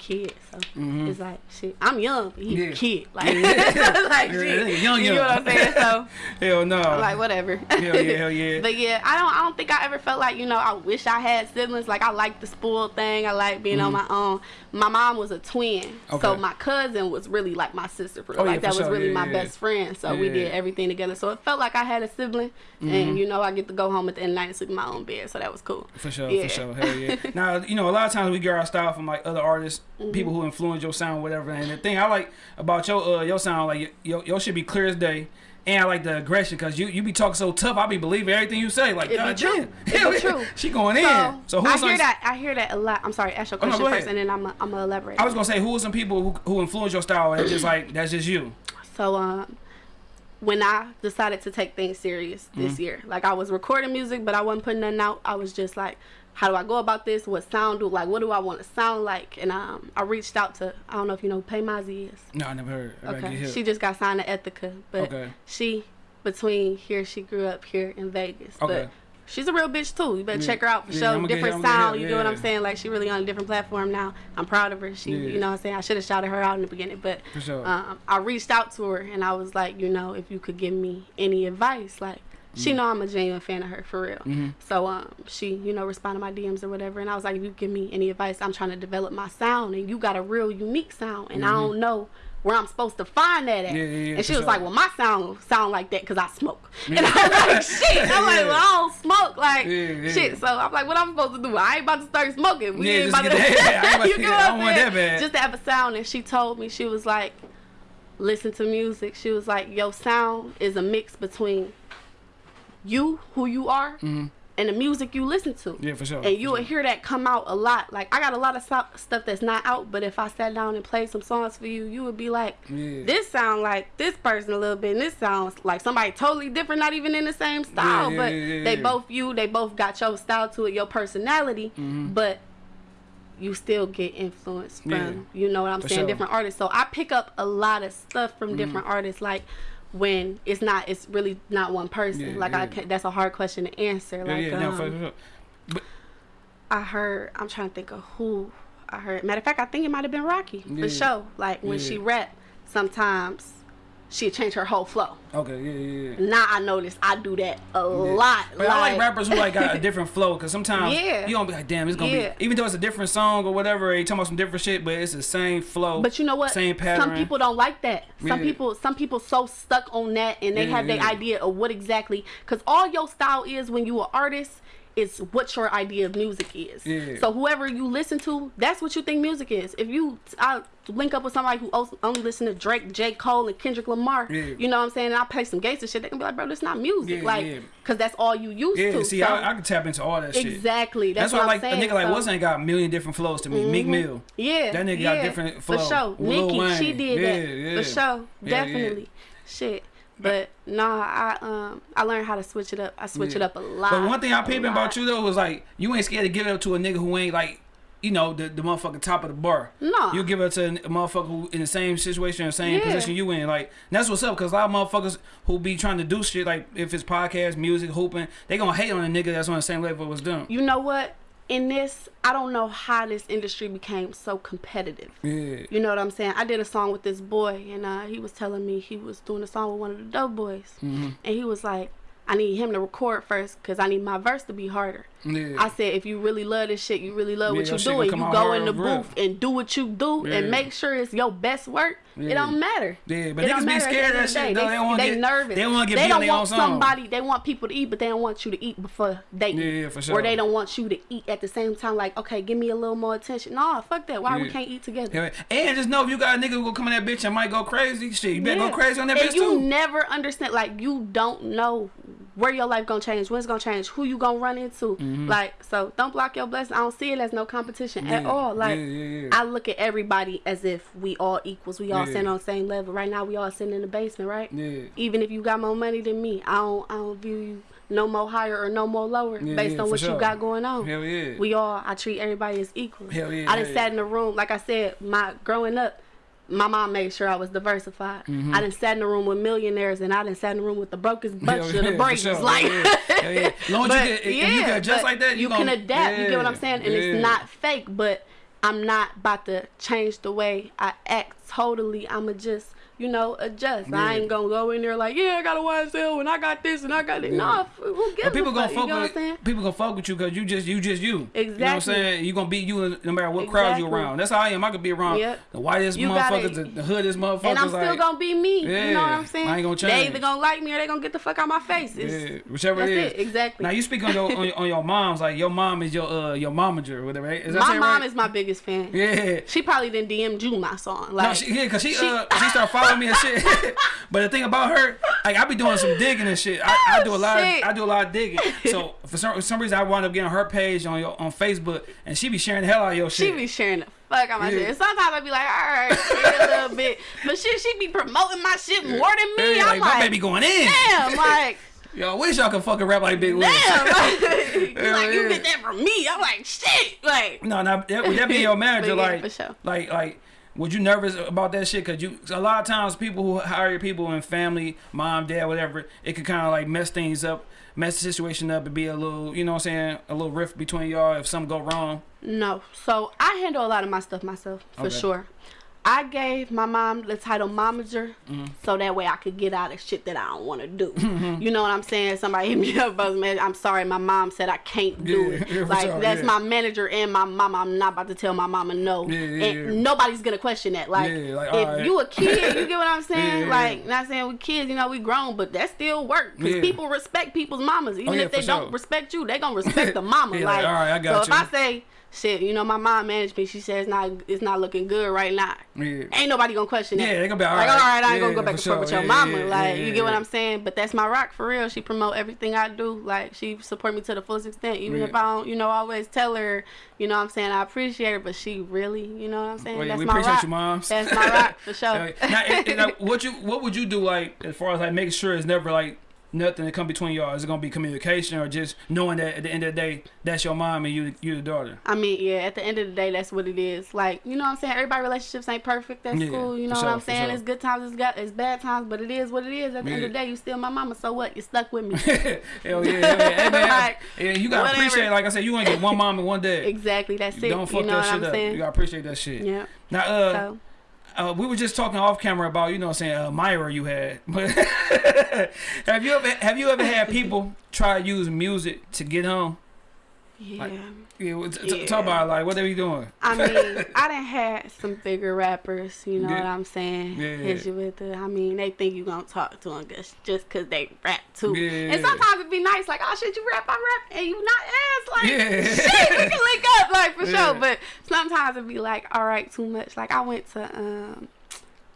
kid, so Mhm. it's like shit. I'm young, but he Yeah. kid, like, Yeah, like Yeah, shit. young, You know what I'm saying? So Hell no. Like whatever. hell yeah, hell yeah. But yeah, I don't I don't think I ever felt like, you know, I wish I had siblings. Like I like the spoiled thing. I like being on my own. My mom was a twin. So Mm-hmm. My cousin was really like my sister for. Oh, like that was sure. really my best friend. So we did everything together. So it felt like I had a sibling and you know, I get to go home at the end of the night and sleep in my own bed. So that was cool. For sure, for sure, hell yeah. now, you know, a lot of times we get our style from like other artists, Mm-hmm. people who influence your sound, whatever. And the thing I like about your uh, your sound, like your your shit be clear as day. And I like the aggression because you, you be talking so tough. I be believing everything you say. Like, God true. damn. Hell true. She going in. So, So, I who's hear that I hear that a lot. I'm sorry, ask your Oh, no, question first and then I'm i I'm gonna elaborate. I was gonna say, who are some people who, who influence your style? And it's just like that's just you. So um, when I decided to take things serious this Mm-hmm. year, like I was recording music, but I wasn't putting nothing out. I was just like, how do I go about this? What sound do like? What do I want to sound like? And um, I reached out to I don't know if you know Pay Mazzy is. No, I never heard. I Okay, she just got signed to Ethica, but Okay. she between here she grew up here in Vegas, Okay. but. She's a real bitch too. You better Yeah. check her out for Yeah, sure. Different sound. her, You know what I'm saying? Like she really on a different platform now. I'm proud of her. She, Yeah. you know what I'm saying? I should have shouted her out in the beginning, but sure. um, I reached out to her and I was like, you know, if you could give me any advice, like she know I'm a genuine fan of her for real. Mhm. So um, she, you know, responded to my DMs or whatever, and I was like, if you give me any advice, I'm trying to develop my sound, and you got a real unique sound, and I don't know where I'm supposed to find that at. Mm-hmm. Yeah, yeah, yeah, and she was sure. like, well, my sound sound like that because I smoke. And I was like, shit. I'm like, well, I don't smoke. Like, shit. So I'm like, what I'm supposed to do? I ain't about to start smoking. We Yeah, ain't about to. that- I ain't about you get what I'm saying? Just to have a sound. And she told me, she was like, listen to music. She was like, your sound is a mix between you, who you are, and the music you listen to. Mm-hmm. Yeah, for sure. And you will hear that come out a lot. Like I got a lot of so- stuff that's not out, but if I sat down and played some songs for you, you would be like, Yeah. "This sound like this person a little bit, and this sounds like somebody totally different, not even in the same style, yeah, but they both you, they both got your style to it, your personality, Mm-hmm. but you still get influence from you know what I'm For saying, sure. Mm-hmm. different artists. So I pick up a lot of stuff from different artists, like. When it's not, it's really not one person. Yeah, like I, can't, that's a hard question to answer. Yeah, Like, yeah, no, um, for sure. I heard. I'm trying to think of who I heard. Matter of fact, I think it might have been Rocky Yeah. for sure. Like when Yeah. she rap, sometimes she'd change her whole flow. Okay, yeah, yeah, yeah. Now I notice I do that a lot. But I like rappers who like got a different flow because sometimes Yeah. you gonna be like, damn, it's gonna Yeah. be even though it's a different song or whatever, you talking about some different shit, but it's the same flow. But you know what? Same pattern. Some people don't like that. Some Yeah. people, some people so stuck on that, and they Yeah, have their idea of what exactly. Because all your style is when you an artist is what your idea of music is. Yeah. So whoever you listen to, that's what you think music is. If you, I link up with somebody who only listen to Drake, J. Cole, and Kendrick Lamar. Yeah. You know what I'm saying? And I play some gates and shit. They can be like, bro, this not music. Yeah, like, yeah. cause that's all you used yeah, to. see, so, I, I can tap into all that shit. exactly. That's, That's, why like saying. a nigga like so, What's ain't got a million different flows to me. Meek mm-hmm. Mill. Yeah, That nigga yeah, got different flow. For sure, Lil Nicki, Wayne. she did that for sure, definitely. Shit, but nah, I um I learned how to switch it up. I switch it up a lot. But one thing I a peeping about you though was like you ain't scared to give it up to a nigga who ain't like, you know, the, the motherfucking top of the bar. No. You give it to a motherfucker who in the same situation or same Yeah. position you in. Like that's what's up because a lot of motherfuckers who be trying to do shit like if it's podcast, music, hooping, they gonna hate on a nigga that's on the same level as them. You know what? In this, I don't know how this industry became so competitive. Yeah. You know what I'm saying? I did a song with this boy, and uh, he was telling me he was doing a song with one of the dope boys, Mm-hmm. and he was like, "I need him to record first, cause I need my verse to be harder." Yeah. I said, if you really love this shit, you really love Yeah, what you doing. You go in the real. booth and do what you do, Yeah. and make sure it's your best work. It don't matter. Yeah, but It niggas be matter at the scared of that shit, day. though. They, They they get- nervous. they wanna get They on don't want somebody. They want people to eat, but they don't want you to eat before they eat. Yeah, for sure. Or they don't want you to eat at the same time. Like, okay, give me a little more attention. No, fuck that. Why we can't eat together? And just know if you got a nigga who gonna come in that bitch and might go crazy, shit, you better go crazy on that and bitch you too. never understand like you don't know where your life gonna change when it's gonna change who you gonna run into like so don't block your blessing i don't see it as no competition at Mm-hmm. All like yeah, yeah, yeah. i look at everybody as if we all equals we all Yeah. stand on the same level right now we all sitting in the basement right Yeah. even if you got more money than me i don't i don't view you no more higher or no more lower Yeah, based yeah, on what sure. you got going on Hell yeah. we all i treat everybody as equal Hell yeah, i just sat yeah. in the room like i said my growing up my mom made sure I was diversified. Mm-hmm. I didn't sat in the room with millionaires, and I didn't sat in the room with the brokest bunch Hell of yeah, the breakers. sure. Like, Yeah, yeah, yeah. Long as you but, can- if you can adjust like that, you you can adapt. You get what I'm saying? And yeah. it's not fake, but I'm not about to change the way I act totally. I'ma just, you know, adjust. I ain't gonna go in there like, yeah, I got a YSL and I got this and I got that. Yeah. No, who gives But people a gonna fuck? fuck You know what I'm with saying? people gonna fuck with you because you just you just you. You know what I'm Exactly. saying? You gonna be you no matter what crowd you around. That's how I am. I could be around Yep. the whitest You motherfuckers, the, the hoodest motherfuckers. And I'm still like, gonna be me. You know what I'm saying? I ain't gonna They change. either gonna like me or they gonna get the fuck out my face. It's, yeah, whichever it is. it, exactly. Now you speak on your on, your- on your mom's like your mom is your uh your momager or whatever. Right? Is that my mom right? is my biggest fan. Yeah. She probably didn't DM you my song. Like, No, she, yeah, cause she, she- uh she started following me and shit. but the thing about her, like I be doing some digging and shit. I, I do a lot. Of, I do a lot of digging. So for some for some reason, I wound up getting her page on your on Facebook, and she be sharing the hell out of your shit. she be sharing the fuck out my Yeah. shit. Sometimes I be like, all right, a little bit. But shit, she be promoting my shit more than me. Yeah, I'm like, my baby going in. damn, like, Yo, I wish y'all could fucking rap like Big Wiz. damn. Like, you Yeah, like, you yeah. get that from me. I'm like, shit. Like, No, no, that, would that be your manager? Yeah, like, for sure. like, like, was you nervous about that shit? Cause you, a lot of times, people who hire people in family, mom, dad, whatever, it could kind of like mess things up, mess the situation up, and be a little, you know what I'm saying, a little rift between y'all if something go wrong. no. So I handle a lot of my stuff myself, for Okay. sure. I gave my mom the title momager Mm-hmm. so that way I could get out of shit that I don't want to do. You know what I'm saying? Somebody hit me up, buzz man. I'm sorry, my mom said I can't do Yeah, it. yeah, like sure, that's yeah. my manager and my mama. I'm not about to tell my mama no. Yeah, yeah, and nobody's gonna question that. Like, like, if alright. you a kid, you get what I'm saying? Like, not saying we kids, you know, we grown, but that still work because people respect people's mamas. Even Oh, if they don't sure. respect you, they gonna respect the mama. Like, like, got so you. if I say. Shit, you know, my mom managed me. She says not, it's not looking good right now. Yeah. Ain't nobody gonna question it. Yeah, they gonna be all like, right. all right, I ain't gonna go back and forth with your Yeah, mama. yeah, like, yeah, you get what. I'm saying? But that's my rock for real. She promote everything I do. Like, she support me to the fullest extent. Even Yeah. if I don't, you know, always tell her, you know what I'm saying, I appreciate her, but she really, you know what I'm saying? Well, yeah, that's we my appreciate rock. you, moms. That's my rock for sure. Now, and- and, uh, what you what would you do like as far as like making sure it's never like nothing to come between y'all? Is it gonna be communication or just knowing that at the end of the day that's your mom and you you the daughter? I mean, yeah, at the end of the day, that's what it is. Like, you know what I'm saying? Everybody relationships ain't perfect. That's Yeah, cool. You know sure, what I'm saying? sure. It's good times, it's, got, it's bad times, but it is what it is. At the end of the day, you still my mama. So what? You stuck with me. hell yeah, hell yeah. Hey, man, Like, yeah, you gotta whatever. appreciate. Like I said, you gonna get one mom and one dad. exactly. That's it. Don't fuck you know that what shit I'm up. saying? You gotta appreciate that shit. Yeah. Now, uh, So, uh, we were just talking off camera about you know I'm saying uh, Myra you had. But have you ever have you ever had people try to use music to get home? yeah. Like- Yeah, well, t- t- Yeah. talk about like what they be doing. I mean, I done had some bigger rappers, you know Yeah. what I'm saying? Yeah. Hit you with the, I mean, they think you gonna talk to them just, just cause they rap too. Yeah. And sometimes it be nice, like, oh shit, you rap, I rap, and you not ass, like, Yeah. shit, we can link up, like, for Yeah. sure. But sometimes it be like, all right, too much. Like, I went to, um,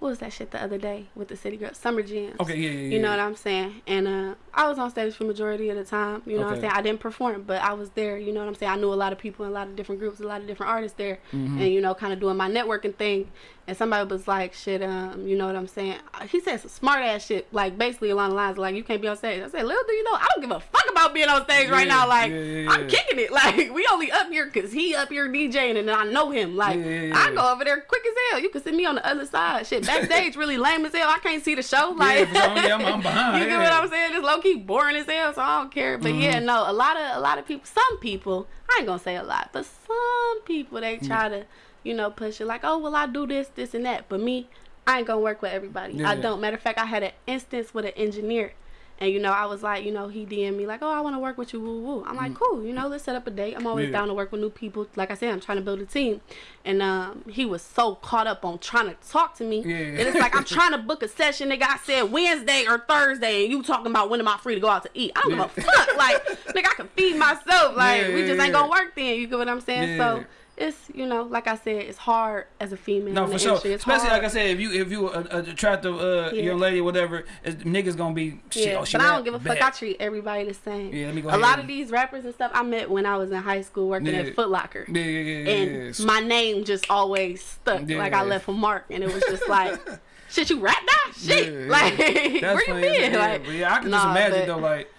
what was that shit the other day with the city girl? Summer Jams. Okay, yeah, yeah, yeah. You know what I'm saying? And uh, I was on stage for majority of the time. You know what I'm saying? I didn't perform, but I was there. You know what I'm saying? I knew a lot of people in a lot of different groups, a lot of different artists there, Mm-hmm. and you know, kind of doing my networking thing. And somebody was like, "Shit, um, you know what I'm saying?" He said some smart ass shit, like basically along the lines of like, "You can't be on stage." I said, "Little do you know, I don't give a fuck about being on stage right now. Like, yeah, yeah, I'm kicking it. Like, we only up here cause he up here DJing, and I know him. Like, Yeah, yeah, I yeah. go over there quick as hell. You can see me on the other side. Shit, backstage really lame as hell. I can't see the show. Like, yeah, yeah, I'm, I'm behind. you get yeah. what I'm saying? It's low key boring as hell, so I don't care. But yeah, Mm-hmm. no, a lot of a lot of people, some people, I ain't gonna say a lot, but some people they try to, you know, push it like, oh well, I do this, this, and that. But me, I ain't gonna work with everybody. I Yeah. don't. Matter of fact, I had an instance with an engineer. And you know, I was like, you know, he DM me like, oh, I want to work with you, woo woo. I'm like, cool, you know, let's set up a date. I'm always Mm. Yeah. down to work with new people. Like I said, I'm trying to build a team. And um, he was so caught up on trying to talk to me. Yeah. And it's like I'm trying to book a session. Nigga, I said Wednesday or Thursday, and you talking about when am I free to go out to eat? I don't Yeah. give a fuck. Like, nigga, I can feed myself. Like, Yeah, we just ain't gonna work then. You get what I'm saying? So it's you know, like I said, it's hard as a female. No, for sure. Especially hard. like I said, if you if you a, a attractive uh, Yeah. young lady, or whatever, it's, niggas gonna be shit. Yeah, oh, but I don't give a fuck. I treat everybody the same. Yeah, let me go a lot and- of these rappers and stuff I met when I was in high school working Yeah. at Foot Locker. Yeah, yeah, yeah, and my name just always stuck. Like I left a mark, and it was just like, shit, you rap now? Shit, like where you been? Yeah, like, yeah, I can nah, just imagine but- though, like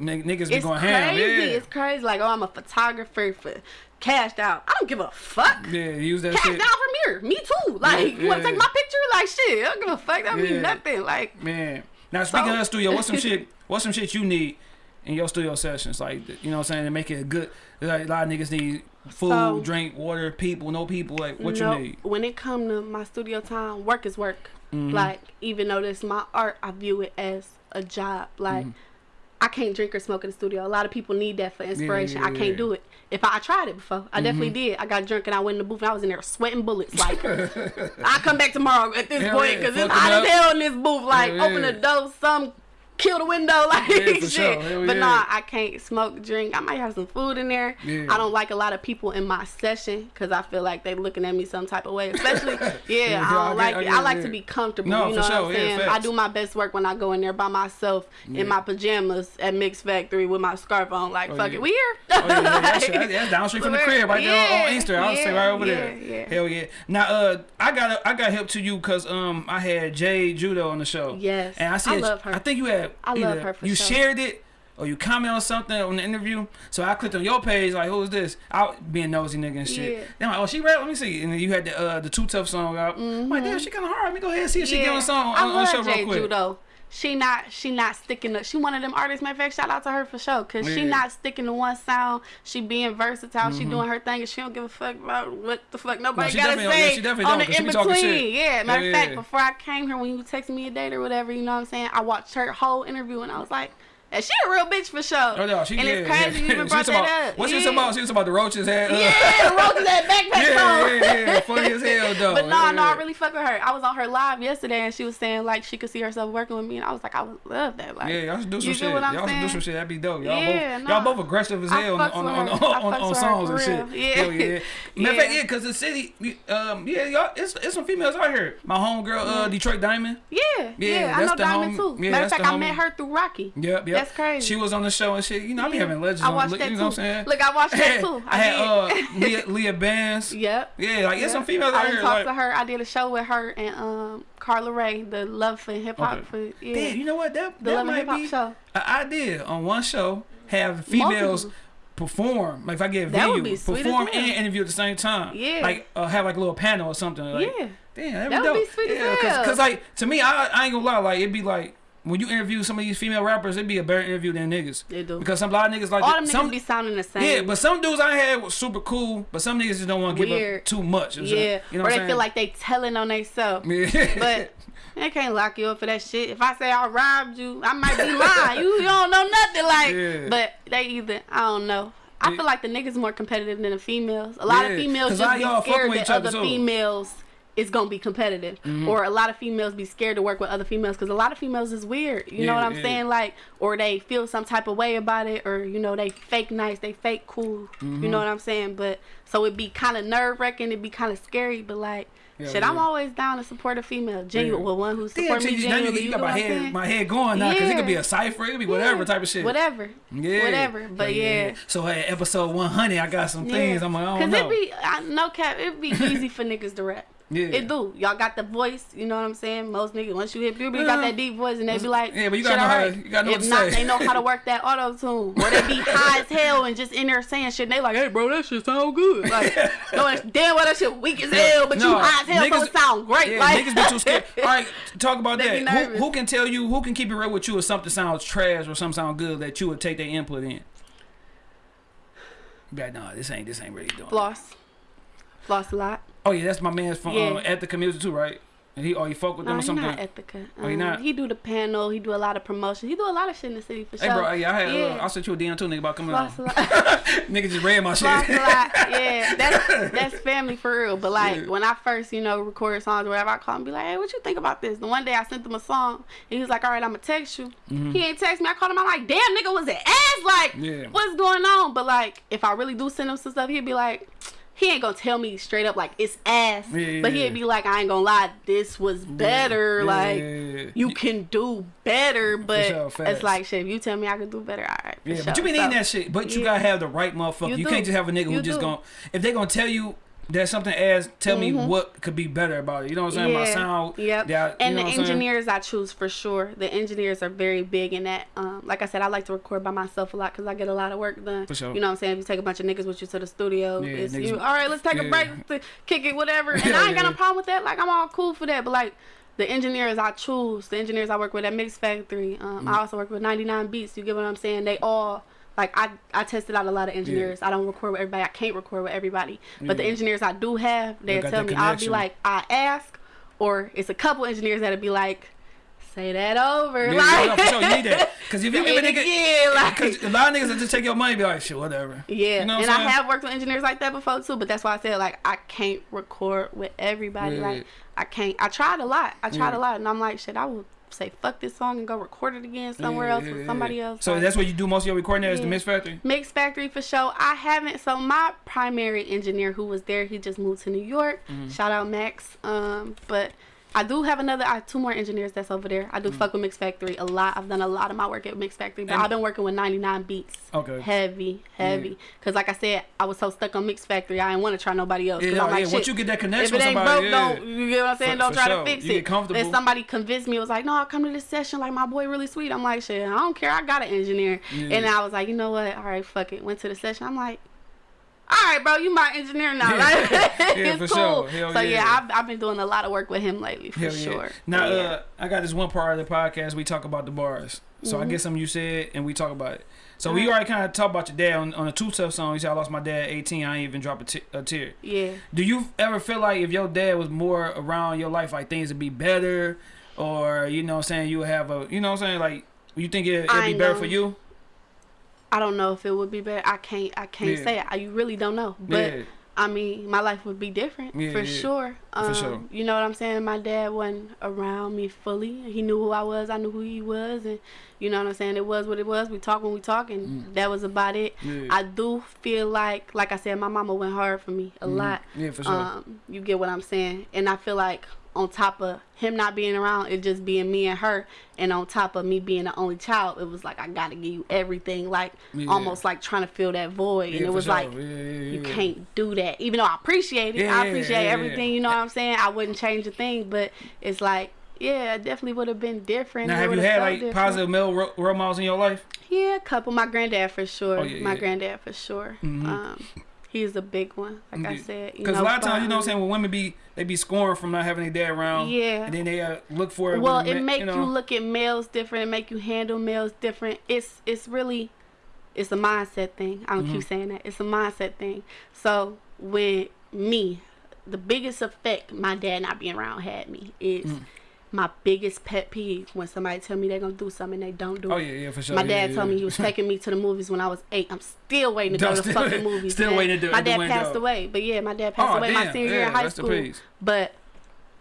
niggas be It's going crazy. ham. Yeah. It's crazy. Like, oh, I'm a photographer for cashed out. I don't give a fuck. yeah, use that Cashed shit. out from here. Me too. Like, you want yeah. to take my picture? Like, shit. I don't give a fuck. That Yeah. mean nothing. Like, Man. Now speaking So- of studio, what's some shit? What's some shit you need in your studio sessions? Like you know what I'm saying to make it a good. Like, a lot of niggas need food, So- drink, water, people, no people. Like what no, you need? when it come to my studio time, work is work. Mhm. Like, even though this my art, I view it as a job. Like, I can't drink or smoke in the studio. A lot of people need that for inspiration. yeah, I can't yeah. do it. If I, I tried it before, I definitely did. I got drunk and I went in the booth and I was in there sweating bullets. Like, I come back tomorrow at this point yeah, because it's hot as hell in this booth. Like, open yeah. the door, some kill the window, like Yeah, shit. sure. But yeah. nah, I can't smoke, drink. I might have some food in there. Yeah. I don't like a lot of people in my session because I feel like they looking at me some type of way. Especially, yeah, I don't like I it. I like to be comfortable. No, you for know sure, what I'm saying? I do my best work when I go in there by myself in my pajamas at Mix Factory with my scarf on. Like, Oh, fuck yeah. it, we here. Oh, yeah, that's, down street from the crib right there on, Easter. I was say yeah, right over there. Hell yeah. Now, uh, I got I got help to you because um I had Jay Judo on the show. Yes, And I see I love her. I think you had. I love her for You sure. shared it. Or you comment on something on the interview, so I clicked on your page like, "Who's this?" I being nosy nigga and shit. Yeah. Then I'm like, "Oh, she rap. Let me see." And then you had the uh, the Too Tough song out. I'm like, "Damn, she kind of hard. Let me go ahead and see if she get on a song I on, on the show real quick." Judo. She not she not sticking to she one of them artists. Matter of fact, shout out to her for sure. Cause she not sticking to one sound. She being versatile. Mm-hmm. She doing her thing, and she don't give a fuck about what the fuck nobody she gotta yeah, say she on the in between. shit. Yeah, matter Yeah, of fact, yeah. before I came here, when you texted me a date or whatever, you know what I'm saying? I watched her whole interview, and I was like. And she a real bitch for sure. Oh no, she and yeah, it's crazy yeah. you even brought that about, up. What she was talking about? She was about the roaches had. Uh, Yeah, the roaches that backpack yeah, on. yeah, yeah, funny as hell though. But no, no, yeah. I really fuck with her. I was on her live yesterday, and she was saying like she could see herself working with me, and I was like, I would love that. Like, Yeah, y'all should do some shit. Y'all should do some shit. That'd be dope. Y'all Yeah, both, nah. y'all both aggressive as hell on on on, on, on, on songs and shit. Yeah. Hell yeah. Matter of Yeah. fact, yeah, cause the city, um, yeah, y'all, it's it's some females out here. My homegirl, uh, Detroit Diamond. Yeah, Yeah, yeah, I that's know the Diamond too. yeah, Matter of fact, I met her through Rocky. Yep, yep. That's crazy. She was on the show and shit. You know, I be Yeah. having legends I on. watched that you too. know what I'm saying? Look, I watched that too. I had uh. Leah, Leah Bands. Yep. Yeah, like it's some females I out here. talked Like, to her. I did a show with her and um Carla Ray, the Love for Hip Hop Okay. for yeah, Damn, you know what? That the that Love might Hip Hop be show. an idea on one show. Have females Multiple. perform. Like if I get a That video, would be sweet perform and interview at the same time. Yeah. Like uh, have like a little panel or something. Like, yeah, Damn, That be would be sweet as yeah, hell. Cause, like to me, I, I ain't gonna lie. Like it'd be like when you interview some of these female rappers, it'd be a better interview than niggas. they do. Because some a lot of niggas like All them some niggas be sounding the same. yeah, but some dudes I had was super cool, but some niggas just don't want to give up too much. and yeah, shit. you know or they I'm feel like they telling on themselves. Yeah. But they can't lock you up for that shit. If I say I robbed you, I might be lying. you, you don't know nothing. Like, Yeah. but they either I don't know. I Yeah. feel like the niggas more competitive than the females. A lot Yeah, of females just be scared that other, other too. females is gonna be competitive, Mm-hmm. or a lot of females be scared to work with other females because a lot of females is weird. You know what I'm yeah. saying? Like, or they feel some type of way about it, or you know they fake nice, they fake cool. Mm-hmm. You know what I'm saying? But so it'd be kind of nerve wracking. It'd be kind of scary, but like. Yeah, Shit, I'm always down to support a female. Genuine, Yeah. well, one who Damn, support me you, now you, genuinely. you You got my head, saying? my head going now because it could be a cipher, it could be whatever Yeah. type of shit. Whatever. Yeah. Whatever. But yeah. So at episode 100, I got some things. I'm like, I don't Cause know. it be I, no cap. it'd be easy for niggas to rap. Yeah. It do. Y'all got the voice. You know what I'm saying? Most niggas once you hit puberty, you got that deep voice, and they be like, Yeah, but you gotta know how to- you gotta know If not, say. they know how to work that auto tune. Or they be high as hell and just in there saying shit. And they like, hey, bro, that shit sound good. Like, no, damn well that shit weak as hell, but you high as hell, so it sound great. Yeah, like, niggas be too scared. All right, talk about that. Who, who can tell you? Who can keep it real with you if something sounds trash or something sounds good that you would take their input in? Be like, nah, this ain't this ain't really doing. Floss. Floss a lot. Oh yeah, that's my man's from Yeah. um, at the community too, right? And he, oh, you fuck with them Nah, or he something? not Ethica. Oh, he Um, not? He do the panel. He do a lot of promotion. He do a lot of shit in the city for Hey, sure. bro, yeah, I had, Yeah. uh, I sent you a DM too, nigga, about coming on. A lot. nigga just read my shit. Floss a lot. Yeah, that's that's family for real. But like Yeah. when I first, you know, recorded songs or whatever, I call him and be like, hey, what you think about this? And one day I sent him a song, and he was like, all right, I'm gonna text you. He ain't text me. I called him. I'm like, damn, nigga, was it ass? Like. Yeah. what's going on? But like, if I really do send him some stuff, he'd be like. He ain't gonna tell me straight up like it's ass, Yeah, but he'd be like, I ain't gonna lie, this was better. Yeah, like yeah, you can do better, but sure, it's like shit. If you tell me I can do better, all right. For Yeah, sure. but you needing So, that shit. But you gotta have the right motherfucker. You, You can't just have a nigga who You just gonna if they gonna tell you that something as tell me what could be better about it. You know what I'm saying? My sound. Yep. that- and the engineers I choose for sure. The engineers are very big in that. Um, like I said, I like to record by myself a lot because I get a lot of work done. For sure. You know what I'm saying? If you take a bunch of niggas with you to the studio, Yeah, it's niggas- you. All right, let's take yeah. a break, to kick it, whatever. And Yeah, I ain't got no problem with that. Like I'm all cool for that. But like the engineers I choose, the engineers I work with at Mix Factory. Um, Mm. I also work with 99 Beats. You get what I'm saying? They all. Like I, I tested out a lot of engineers. I don't record with everybody. I can't record with everybody. But the engineers I do have, They they'll tell me. I'll be like, I ask, or it's a couple engineers that'll be like, say that over. Yeah, like, no, sure, you need that. Because if you give a nigga, again, like, Cause a lot of niggas that just take your money, be like, shit, whatever. yeah. You know what and I have worked with engineers like that before too, but that's why I said like I can't record with everybody. Yeah. Like I can't. I tried a lot. I tried Yeah. a lot, and I'm like, shit, I would say fuck this song and go record it again somewhere Yeah, else yeah, with yeah. somebody else. So Like, that's what you do most of your recording at is the Mix Factory. Mix Factory for sure. I haven't. So my primary engineer who was there, he just moved to New York. Mm-hmm. Shout out Max. Um, but I do have another. I have two more engineers that's over there. I do fuck with Mix Factory a lot. I've done a lot of my work at Mix Factory, but Mm. And- I've been working with 99 Beats. Okay. Heavy, heavy. Cause like I said, I was so stuck on Mix Factory, I didn't want to try nobody else. Yeah, I'm like, yeah. shit, Once you get that connection if it with ain't somebody, broke, yeah. don't you get what I'm saying? For- don't for try sure. to fix You it. get comfortable. Then somebody convinced me. It was like, no, I'll come to this session. Like my boy really sweet. I'm like, shit, I don't care. I got an engineer. Yeah. And I was like, you know what? All right, fuck it. Went to the session. I'm like, all right, bro, you my engineer now. Yeah. Like, Yeah, it's for cool. sure. So yeah. yeah, I've, I've been doing a lot of work with him lately for Hell yeah. sure. Now, Yeah. uh, I got this one part of the podcast. We talk about the bars. So Mm-hmm. I get something you said, and we talk about it. So we already kind of talked about your dad on, on a Too Tough song. You said I lost my dad at 18. I ain't even drop a a tear. yeah. Do you ever feel like if your dad was more around your life, like things would be better, or you know, what I'm saying you have a, you know, what I'm saying like you think it, it'd I be better for you? I don't know if it would be better. I can't. I can't Yeah. say it. I, you really don't know. But yeah, I mean, my life would be different Yeah, for sure. Um, sure. You know what I'm saying? My dad wasn't around me fully. He knew who I was. I knew who he was, and you know what I'm saying. It was what it was. We talk when we talk, and that was about it. Mm. I do feel like, like I said, my mama went hard for me a lot. yeah, for sure. Um, you get what I'm saying, and I feel like on top of him not being around, it just being me and her, and on top of me being the only child, it was like I gotta give you everything, like Yeah. almost like trying to fill that void, Yeah, and it was sure. like Yeah, you can't do that. Even though I appreciate it, I appreciate everything. You know what I'm saying? I wouldn't change a thing, but it's like. Yeah, it definitely would have been different. Now, have you had like different. positive male ro- role models in your life? Yeah, a couple. My granddad for sure. Oh, my granddad for sure. Mhm. Um, he's a big one. Like I said, you Because know, a lot of times, you know, what I'm saying when women be they be scoring from not having their dad around. Yeah. And then they uh, look for it. well it ma- make you, know, look at males different and make you handle males different it's it's really it's a mindset thing i don't Mm-hmm. keep saying that it's a mindset thing so when me the biggest effect my dad not being around had me is Mm. My biggest pet peeve when somebody tell me they're gonna do something and they don't do Oh it yeah, yeah, for sure. my yeah, dad yeah, told me he was taking me to the movies when I was eight. I'm still waiting to go to Still- fucking movies. still man. waiting to do- My dad passed away, but yeah, my dad passed Oh, away my damn, senior year in high school. But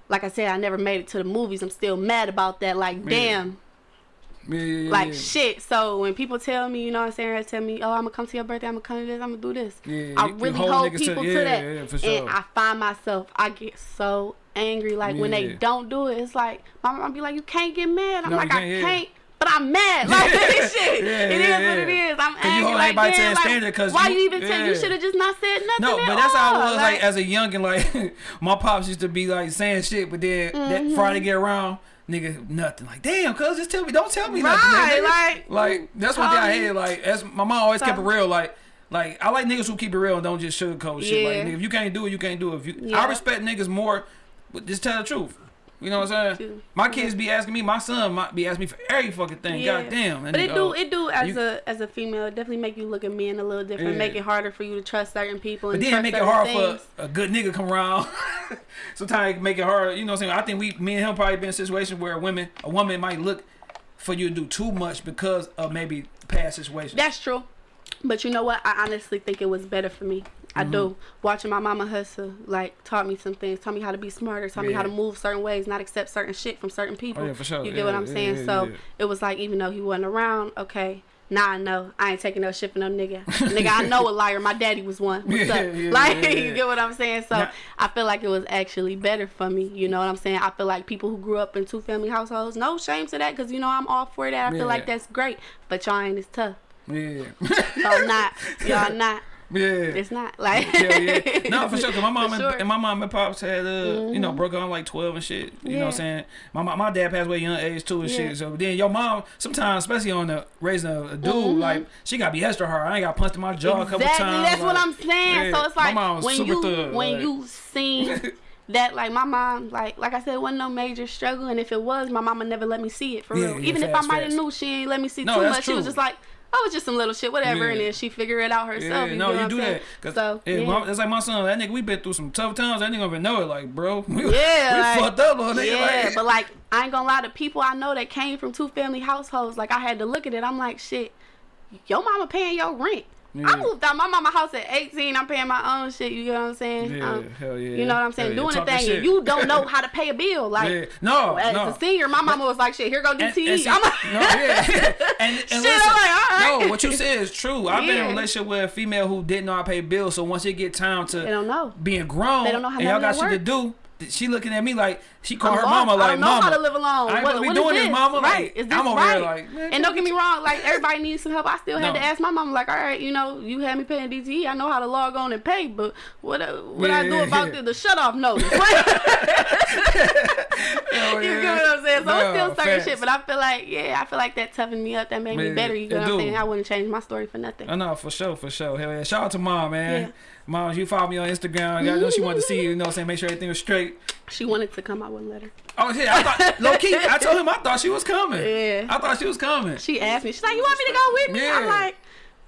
like I said, I never made it to the movies. I'm still mad about that. Like, damn, Yeah, yeah, yeah, like yeah. shit. So when people tell me, you know what I'm saying, they tell me, oh, I'm gonna come to your birthday, I'm gonna come to this, I'm gonna do this. Yeah, I really hold people to, yeah, that, yeah, for sure. and I find myself, I get so angry. Like when they don't do it, it's like my mom be like, you can't get mad. I'm No, like, I can't, yeah. can't. But I'm mad. Like this shit. Yeah, it is yeah, what it yeah. is. I'm 'Cause you angry. hold Like, everybody to that like, standard 'cause why you- you even tell? You should have just not said nothing. No, but that's how I was. Like, as a youngin, like my pops used to be like saying shit, but then Mm-hmm. that Friday get around, nigga, nothing. Like, damn, cuz just tell me, don't tell me nothing. Right, nigga. like, like that's thing I hate. me. Like, as my mom always kept it real. Like, like I like niggas who keep it real and don't just sugarcoat shit. Like, nigga, if you can't do it, you can't do it. If you, I respect niggas more, just tell the truth. You know what I'm saying? My kids be asking me, my son might be asking me for every fucking thing. Yeah. God damn. But it do it do as you- a as a female it definitely make you look at men a little different, Yeah. make it harder for you to trust certain people But and then trust make it hard things. for a good nigga come around. Sometimes make it hard. You know what I'm saying? I think we, me and him, probably been in a situation where women, a woman might look for you to do too much because of maybe past situations. That's true. But you know what? I honestly think it was better for me. I Mm-hmm. do. Watching my mama hustle, like, taught me some things, taught me how to be smarter, taught me how to move certain ways, not accept certain shit from certain people. Oh, yeah, for sure. You Yeah, get what I'm yeah, saying? yeah, so yeah. it was like, even though he wasn't around, okay, now I know. I ain't taking no shit from no nigga. nigga, I know a liar. My daddy was one. What's Yeah, up? yeah, like, yeah, you get what I'm saying? So Now- I feel like it was actually better for me. You know what I'm saying? I feel like people who grew up in two family households, no shame to that, because, you know, I'm all for that. I Yeah. feel like that's great. But y'all ain't as tough. Yeah. Y'all not. Y'all not. Yeah. It's not like Hell yeah. No, for sure. Cause my mom and, sure. and my mom and pops had, uh, you know, broke on like twelve and shit. You know what I'm saying? My my, my dad passed away young age too and Yeah. shit. So then your mom, sometimes, especially on the raising a, a dude, Mhm. like she gotta be extra hard. I ain't got punched in my jaw a couple exactly. times. That's what I'm saying. yeah. So it's like when super you thug, when like- you seen that like my mom like like I said it wasn't no major struggle and if it was my mama never let me see it for Yeah, real. yeah, Even if I might have knew she ain't let me see No, too much, she was just like oh it's just some little shit whatever Yeah. and then she figure it out herself. Yeah, you no, you do saying? So yeah, yeah. my- that's like my son. That nigga, we been through some tough times. That nigga even know it. Like, bro, we, Yeah, we like- fucked up on nigga. Yeah, like, but like I ain't gonna lie, the people I know that came from two family households, like I had to look at it. I'm like, shit, your mama paying your rent. Yeah. I moved out my mama house at 18. I'm paying my own shit. You know what I'm saying? Yeah, Um, hell yeah. You know what I'm saying? Hell yeah, Doing the thing, shit. and you don't know how to pay a bill. Like yeah. No, as no. a senior, my mama was like, shit, here go And- DTE. and see- I'm like, no, yeah. and, and Shit, listen, I'm like, all right. no, what you said is true. I've been in a relationship with a female who didn't know how to pay bills. So once it get time to they don't know. being grown, They don't know how and y'all got shit to do, she looking at me like she call I'm her mama like I don't know mama. how to live alone. I ain't What- be what is doing this, this? mama. Like, Right? Is this I'm over right? here like, man, and don't get me wrong, like everybody needs some help. I still had No. to ask my mama like, all right, you know, you had me paying DTE. I know how to log on and pay, but what uh, what I do Yeah, about yeah. the, the shut off notice? You yeah. get what I'm saying? So No, it's still certain facts. shit, but I feel like, yeah, I feel like that toughened me up. That made me better. You get what I'm saying? I wouldn't change my story for nothing. I know for sure, for sure. Hell yeah! Shout out to mom, man. Yeah. Mom, you follow me on Instagram. I know she wanted to see you. You know, what I'm saying make sure everything was straight. She wanted to come, I wouldn't let her. Oh shit! I thought low key. I told him I thought she was coming. Yeah. I thought she was coming. She asked me, she's like, you want me to go with me? I'm like,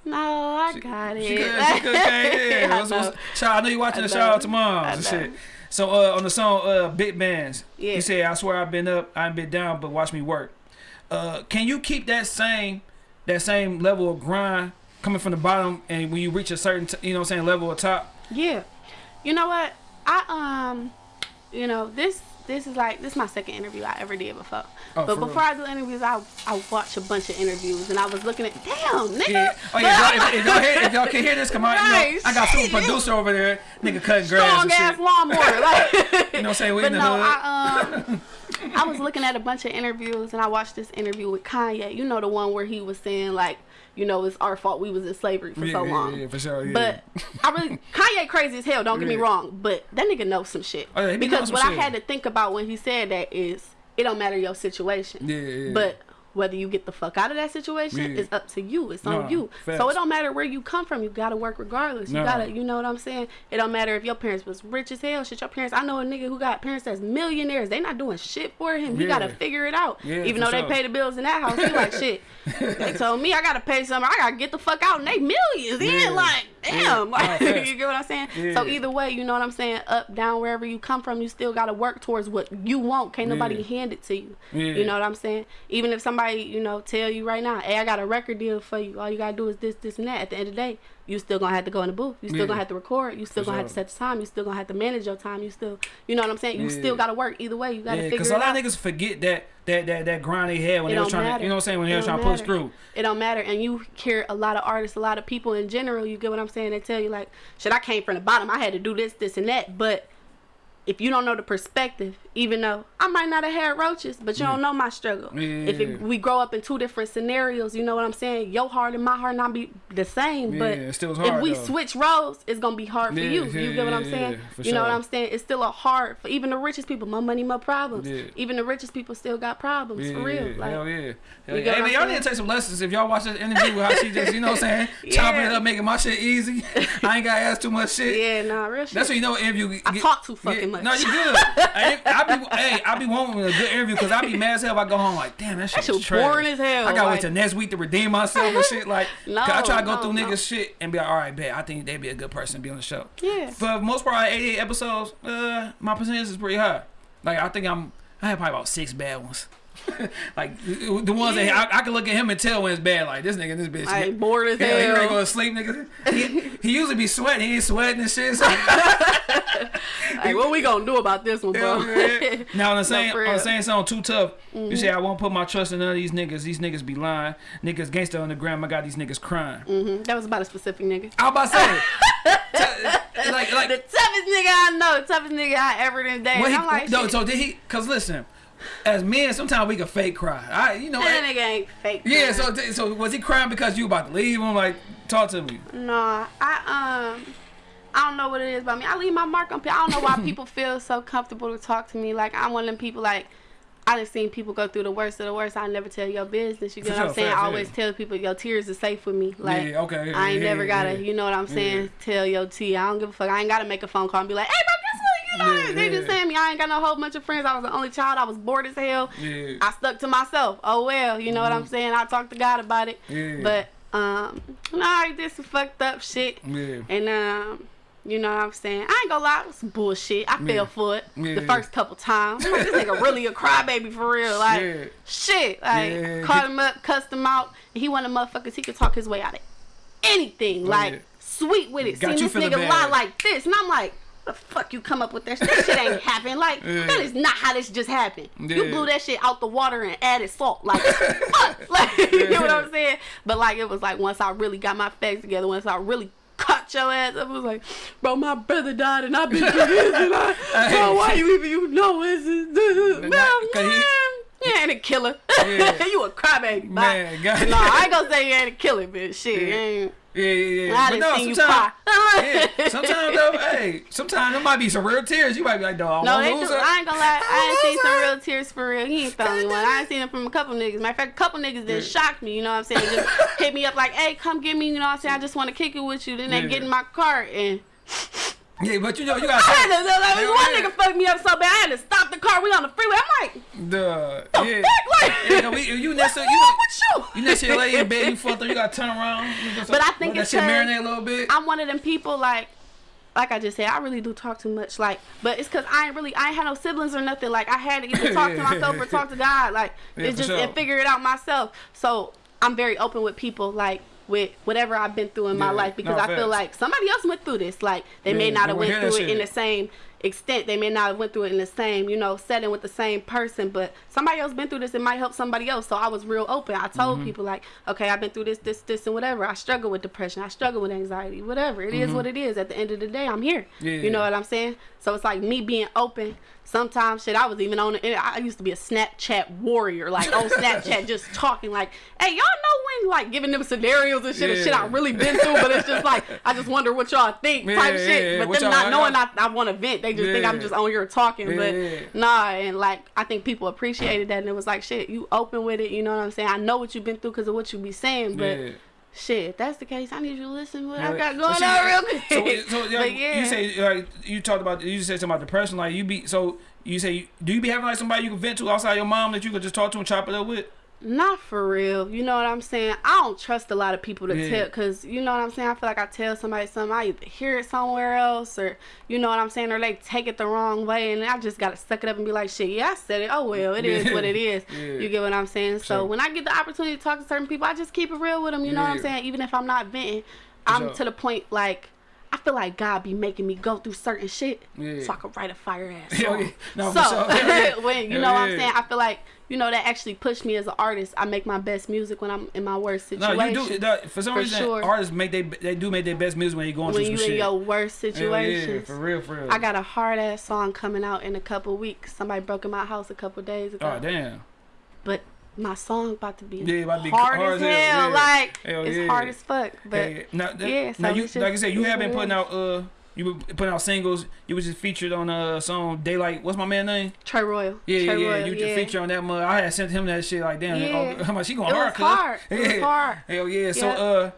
no, I got it. She could, she came in. I know. Shout, I know you watching I the shout out to moms and shit. So uh, on the song uh, Big Bands, Yeah. you said, "I swear I've been up, I've been down, but watch me work." Uh, can you keep that same that same level of grind coming from the bottom, and when you reach a certain t- you know what I'm saying level of top? Yeah. You know what? I um you know, this this is like this is my second interview I ever did before. Oh, but for before I do interviews I I watch a bunch of interviews and I was looking at damn nigga. Yeah. Oh yeah. If, y'all- if, y'all hear, if y'all can hear this, come on. You know, I got super producer over there, nigga cutting grass strong ass shit. lawnmower. Like You know what I'm saying? We But in the no, hood. I um I was looking at a bunch of interviews and I watched this interview with Kanye. You know the one where he was saying like, you know, it's our fault we was in slavery for yeah, so yeah, long. yeah, for sure. Yeah. But I really Kanye crazy as hell. Don't get me wrong, but that nigga knows some shit. Oh, yeah, he be knowing because some what I had to think about when he said that is it don't matter your situation. Yeah, yeah. But whether you get the fuck out of that situation Yeah. is up to you. It's on you. facts. So it don't matter where you come from. You gotta work regardless. You gotta, you know what I'm saying? It don't matter if your parents was rich as hell. Shit, your parents. I know a nigga who got parents that's millionaires. They not doing shit for him. He Yeah. gotta figure it out. Yeah, Even though sure. they pay the bills in that house, he like shit. they told me I gotta pay something. I gotta get the fuck out, and they millions. He ain't like, damn. Yeah. Like, you get what I'm saying? So either way, you know what I'm saying? Up, down, wherever you come from, you still gotta work towards what you want. Can't nobody Yeah. hand it to you. Yeah. You know what I'm saying? Even if somebody, you know, tell you right now, hey, I got a record deal for you. All you gotta do is this, this, and that. At the end of the day, you still gonna have to go in the booth. You still Yeah. gonna have to record. You still For gonna have to set the time. You still gonna have to manage your time. You still, you know what I'm saying? You Yeah. still gotta work. Either way, you gotta Yeah, figure because it a lot out. of niggas forget that that that that grind they had when It they was trying matter. to, you know what I'm saying, when they was trying to push through. It don't matter. And you hear a lot of artists, a lot of people in general, you get what I'm saying? They tell you like, shit, I came from the bottom. I had to do this, this, and that. But if you don't know the perspective, even though I might not have had roaches, but you don't mm. know my struggle. If it, we grow up in two different scenarios, you know what I'm saying? Your heart and my heart not be the same, but Yeah, was if we though. switch roles, it's gonna be hard for Yeah, you. yeah, you get what I'm saying? yeah, you know what. I'm saying? It's still a hard for even the richest people. My money, my problems. Yeah. Even the richest people still got problems Yeah, for real. yeah, Like, hell yeah. Hell yeah. get Hey man, y'all need to take some lessons if y'all watch this interview with how she just, you know what I'm saying, chopping it Yeah. up, making my shit easy. I ain't gotta ask too much shit. yeah, nah, real shit. That's what you know. Interview. I talk too fucking yeah, much. No, you good. I, I be, hey, I be wanting a good interview because I be mad as hell. If I go home like, damn, that shit shit was was trash. boring as hell, I gotta like- wait till next week to redeem myself and shit. Like, 'cause I try to go no, through no. niggas shit and be like, all right, bet I think they'd be a good person to be on the show. Yeah. For most part, 88 episodes, uh, my percentage is pretty high. Like, I think I'm, I have probably about six bad ones. like the ones Yeah. that I, I can look at him and tell when it's bad. Like this nigga, this bitch. I ain't bored as Yeah, he ready to go to sleep, nigga. He, he usually be sweating. He ain't sweating and shit. So. Like, what we gonna do about this one, bro? Yeah. now on the same for on the same song, too tough. You say I won't put my trust in none of these niggas. These niggas be lying. Niggas gangster on the gram. I got these niggas crying. Mm -hmm. That was about a specific nigga. I was about to say, t- like The toughest nigga I know, toughest nigga I ever done dated. what he, I'm like, no. shit, So did he? Cause listen, as men, sometimes we can fake cry. I you know. that eh, nigga ain't fake. yeah. So so was he crying because you about to leave him? Like Talk to me. No, I um, I don't know what it is about me. I leave my mark on people. I don't know why people feel so comfortable to talk to me. Like I'm one of them people. Like I done seen people go through the worst of the worst. I never tell your business. You For know what I'm saying? I always yeah. tell people your tears are safe with me. Like yeah, okay. I ain't yeah, never gotta. You know what I'm saying? Tell your tea. I don't give a fuck. I ain't gotta make a phone call and be like, hey, what? You know, Yeah, they just saying me. I ain't got no whole bunch of friends. I was the only child. I was bored as hell. Yeah. I stuck to myself. Oh well, you know what I'm saying? I talked to God about it. Yeah. But um, no, I did some fucked up shit. Yeah. And um, you know what I'm saying? I ain't gonna lie, it was some bullshit. I Yeah. fell for it Yeah. the first couple times. Like, this nigga really a crybaby for real. Like Yeah. shit. Like Yeah. called him up, cussed him out, he one of the motherfuckers he could talk his way out of anything. Oh, like yeah. sweet with it. Got Seen this nigga lie like this, and I'm like. The fuck you come up with that? shit? That shit ain't happen. Like Yeah. that is not how this just happened. You blew that shit out the water and added salt. Like fuck. Like you know what I'm saying? But like it was like once I really got my facts together, once I really cut your ass up, it was like, bro, my brother died and I've been through this and I, bro, why you even you know well, Not- 'cause he- man, you ain't a killer. Yeah. you a crybaby. Man, Bye. God. no, I ain't gonna say you ain't a killer, bitch. Shit, Yeah. ain't. Yeah, yeah, yeah. I But no, sometimes, yeah, sometimes though, hey, sometimes there might be some real tears. You might be like, dog, No, I won't do. I ain't gonna lie. I ain't seen some real tears for real. He ain't the only one. I ain't seen it from a couple niggas. Matter of fact, a couple niggas that shocked me. You know what I'm saying? Just hit me up like, "Hey, come get me." You know what I'm saying? I just want to kick it with you. Then they Yeah. get in my car and Yeah, but you know, you got. I had to. Like, Hell one yeah. nigga fucked me up so bad. I had to stop the car. We on the freeway. I'm like, the the yeah. fuck, like, Yeah, no, we, you to what's you, with you? you to your lady in bed, you fucked up, you gotta turn around. But I think it's that marinate a little bit. I'm one of them people like like I just said, I really do talk too much. Like, but it's cause I ain't really, I ain't had no siblings or nothing. Like, I had to either talk to myself or talk to God. Like, Yeah, it's just sure. and figure it out myself. So I'm very open with people. Like, with whatever I've been through in my life because No, I feel like somebody else went through this. Like, they may not have went through it in the same extent. They may not have went through it in the same, you know, setting with the same person. But somebody else been through this. It might help somebody else. So I was real open. I told Mm-hmm. people like, okay, I've been through this, this, this, and whatever. I struggle with depression. I struggle with anxiety. Whatever. It is what it is. At the end of the day, I'm here. Mm-hmm. Yeah. You know what I'm saying? So it's like me being open. Sometimes shit, I was even on. it I used to be a Snapchat warrior, like on Snapchat, just talking like, "Hey, y'all know when like giving them scenarios and shit, and shit I Yeah. really been through." But it's just like I just wonder what y'all think, Yeah, type yeah, shit. yeah. But What them not knowing I, I want to vent, they just think I'm just on here talking. Yeah, but nah, and like I think people appreciated that, and it was like, shit, you open with it. You know what I'm saying? I know what you've been through because of what you be saying, but. Shit, if that's the case, I need you to listen to what I got So going see, on real quick. So, so yeah, yeah. you say like you talked about you said something about depression. Like you be so you say do you be having like somebody you can vent to outside your mom that you could just talk to and chop it up with? Not for real. You know what I'm saying? I don't trust a lot of people to Yeah. tell because you know what I'm saying? I feel like I tell somebody something, I either hear it somewhere else or you know what I'm saying, or they take it the wrong way and I just gotta suck it up and be like, shit, yeah, I said it. Oh well, it is Yeah. what it is. Yeah. You get what I'm saying? So Sure. when I get the opportunity to talk to certain people, I just keep it real with them. You know what I'm saying? Even if I'm not venting, I'm sure. to the point like I feel like God be making me go through certain shit Yeah. so I can write a fire ass song. yeah. No, so sure. When you know what I'm saying, I feel like you know that actually pushed me as an artist. I make my best music when I'm in my worst situation. No, you do. For some For reason, sure. artists make they they do make their best music when you're going when through you some in your worst Hell situations. yeah, for real, for real. I got a hard ass song coming out in a couple weeks. Somebody broke in my house a couple days oh, ago. Oh damn. But my song about to be, Yeah, about to be hard, hard as hell. hell, yeah. Like Hell it's yeah. hard as fuck. But Yeah, yeah. Now, that, yeah, now you just- like I said, you have been putting out uh you were putting out singles. You was just featured on a song Daylight. What's my man name? Trey Royal. Yeah, yeah, Trey yeah. Royal, You just featured on that mother. I had sent him that shit like damn. Yeah. Oh, how much she going It hard? was hard. It was hard. Hell yeah. So uh,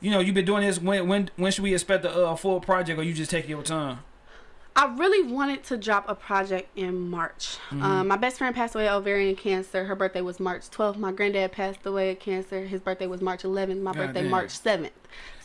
you know, you've been doing this. When when when should we expect a uh, full project, or you just taking your time? I really wanted to drop a project in March. Mm-hmm. Um, my best friend passed away of ovarian cancer. Her birthday was March 12th. My granddad passed away of cancer. His birthday was March 11th. My God birthday damn. March 7th.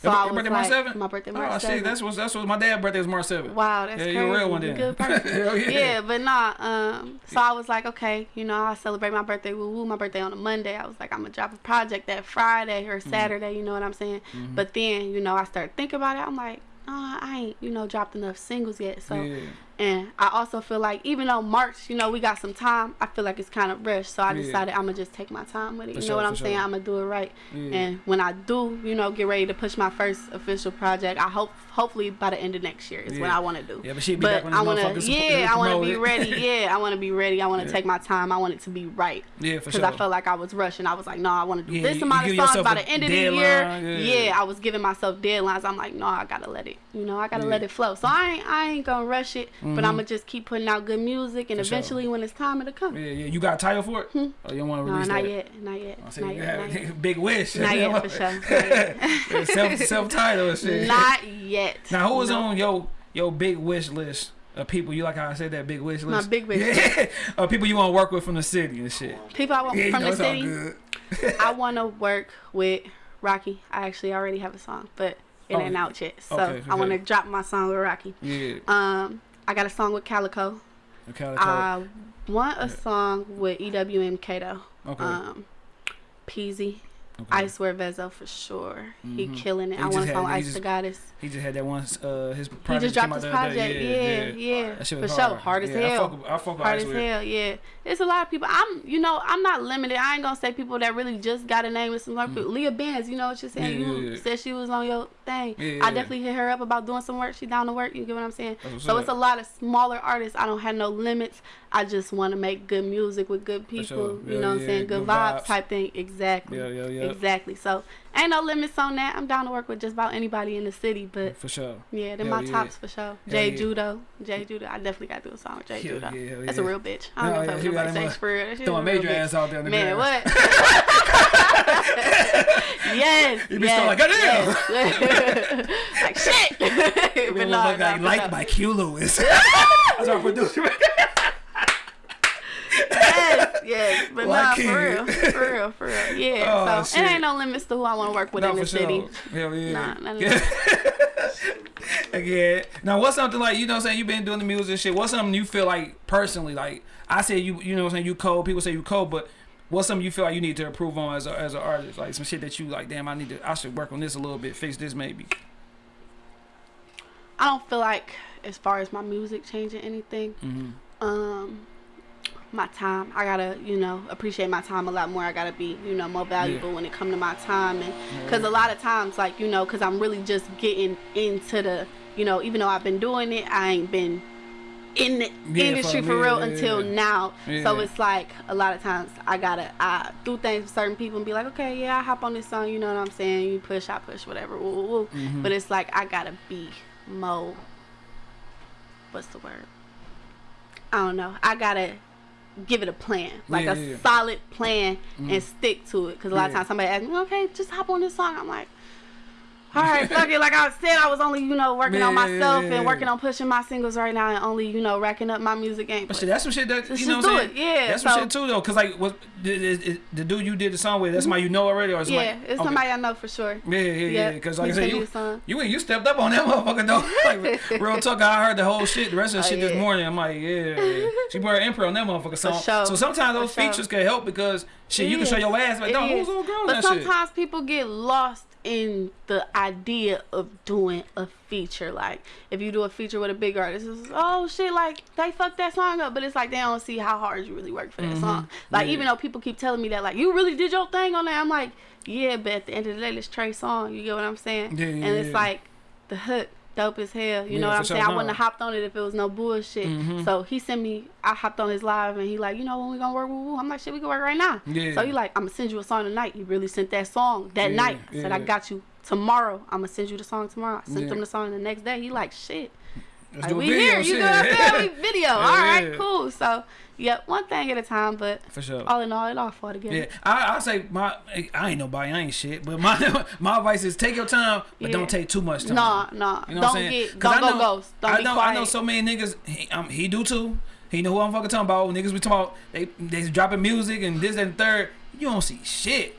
So Your, I your was birthday like, March 7th? my birthday March Oh, 7th. see, that's what that's what my dad's birthday was March 7th. Wow, that's Yeah, crazy. you're a real one then. Good person. Yeah. yeah, but nah. Um, so I was like, okay, you know, I celebrate my birthday. Woo woo, my birthday on a Monday. I was like, I'm gonna drop a project that Friday or Mm-hmm. Saturday. You know what I'm saying? But then, you know, I started thinking about it. I'm like, nah, I ain't, you know, dropped enough singles yet. So Yeah. And I also feel like even though March, you know, we got some time, I feel like it's kind of rushed. So I Yeah. decided I'm gonna just take my time with it. For you sure, know what I'm saying? sure. I'm gonna do it right. Yeah. And when I do, you know, get ready to push my first official project, I hope hopefully by the end of next year is what I want to do. Yeah, but she'd be but back when I to, support- yeah, I want to be ready. Yeah, I want to be ready. I want to take my time. I want it to be right. Yeah, for Because sure. I felt like I was rushing. I was like, no, I want to do Yeah, this amount of songs by the end of the year. yeah. Yeah. I was giving myself deadlines. I'm like, no, I gotta let it. You know, I gotta Yeah. let it flow. So I ain't, I ain't gonna rush it. But Mhm. I'm gonna just keep putting out good music, and For sure. eventually, when it's time, it'll come. Yeah, yeah. You got a title for it? Hmm? Oh, you don't want to Hmm. No, release not that? yet, not yet, not you yet, have not yet. big wish. Not yet, for sure. Self self title and shit. Not yet. Now, who was No. on your your big wish list of people? You like how I said that big wish list. My big wish Yeah, of people you want to work with from the city and shit. People I want Yeah, from the city. I want to work with Rocky. I actually already have a song, but it Oh, ain't out yet. So okay, I want to drop my song with Rocky. Yeah. Um, I got a song with Calico. Okay. I want a song with EWM Kato. okay. Um, Peasy. Okay. I swear Vezo for sure. He Mhm. killing it. He I want had- song Ice just- the Goddess. He just had that one. Uh, his He project just dropped his project. day. Yeah, yeah. That shit For was sure. hard. Hard as yeah, I hell. fuck I fuck Hard as with. hell, yeah. It's a lot of people. I'm, you know, I'm not limited. I ain't gonna say people that really just got a name with some like Leah Benz. You know what you're saying? Mm. Yeah, you yeah, yeah. said she was on your thing. Yeah, yeah, I yeah. definitely hit her up about doing some work. She down to work. You get what I'm saying? So up. it's a lot of smaller artists. I don't have no limits. I just want to make good music with good people. sure. You know what I'm saying? Good, good vibes, vibes. type thing. Exactly. Yeah, yeah, yeah. Exactly. So ain't no limits on that. I'm down to work with just about anybody in the city. But For sure. yeah, they're Hell my yeah. tops for sure. Jay yeah. Judo. Jay Judo. I definitely got to do a song with Jay Hell Judo. yeah, That's yeah. a real bitch. I don't No, know if got nobody for real. Throwing is a real major bitch. ass out there in the Man, grass. what? yes. You be yes, like, "Goddamn." yes. like shit. But no, no, for liked sure. by Q Lewis. That's our producer. Yes, yes, but Why nah, for real, for real, for real. Yeah. Oh, so shit. it ain't no limits to who I want to work with No, in the for city. sure. Hell yeah. Nah, yeah. yeah. Now, what's something like you know? what I'm saying you've been doing the music and shit. What's something you feel like personally? Like I say, you you know, what I'm saying you cold. People say you cold, but what's something you feel like you need to improve on as a, as an artist? Like some shit that you like. Damn, I need to. I should work on this a little bit. Fix this maybe. I don't feel like as far as my music changing anything. Mm-hmm. Um, my time. I gotta, you know, appreciate my time a lot more. I gotta be, you know, more valuable when it come to my time, and because a lot of times, like, you know, because I'm really just getting into the, you know, even though I've been doing it, I ain't been in the Yeah, industry for- for real yeah, until yeah. now. So it's like a lot of times I gotta I do things with certain people and be like, okay, yeah, I hop on this song, you know what I'm saying? You push, I push, whatever. Woo, woo, woo. Mhm. But it's like I gotta be more. What's the word? I don't know. I gotta give it a plan, like Yeah, a yeah, solid plan, Mhm. and stick to it. Because a lot of times somebody asks me, okay, just hop on this song. I'm like. All right, fuck it. Like I said, I was only, you know, working on Yeah, yeah, myself yeah, yeah. and working on pushing my singles right now, and only, you know, racking up my music game. But shit, that's some shit that you know what I'm saying. it, yeah, That's some so- shit too though, cause like what the, the, dude you did the song with, that's somebody you know already, or yeah, it's okay. somebody I know for sure. Yeah, yeah, yeah. Yep, Because like I said, you, you you stepped up on that motherfucker though. like real talk, I heard the whole shit, the rest of the Oh, shit this morning. I'm like, yeah, she put her imprint on that motherfucker song. sure. So sometimes For those sure. features can help because shit, you can show your ass like, dog, who's old girl But that shit? sometimes people get lost in the idea of doing a feature. Like if you do a feature with a big artist, it's oh shit, like they fucked that song up. But it's like they don't see how hard you really worked for that Mhm. song. Like Yeah. even though people keep telling me that, like you really did your thing on that, I'm like, yeah, but at the end of the day, it's Trey song. You get what I'm saying? Yeah, yeah, and it's yeah. like the hook. Dope as hell, you Yeah, know what I'm sure, saying. I wouldn't have hopped on it if it was no bullshit. Mhm. So he sent me. I hopped on his live and he like, you know when we gonna work? Woo, woo. I'm like, shit, we can work right now. Yeah. So he like, I'm gonna send you a song tonight. He really sent that song that Yeah, night. I said, I got you tomorrow. I'm gonna send you the song tomorrow. I sent him the song the next day. He like, shit. Let's Like, do a we video, here. You shit. know what I'm saying? We video. all right, cool. So, yep, one thing at a time. But For sure. all in all, it all fall together. Yeah, I, I say my I ain't nobody, I ain't shit, but my my advice is take your time, but Yeah. don't take too much time. Nah, nah. You know what I'm don't saying? get, don't I go know- ghost. Don't I be know, quiet. I know so many niggas. He, um, he do too. He know who I'm fucking talking about. Niggas we talking about. They they dropping music and this and third. You don't see shit.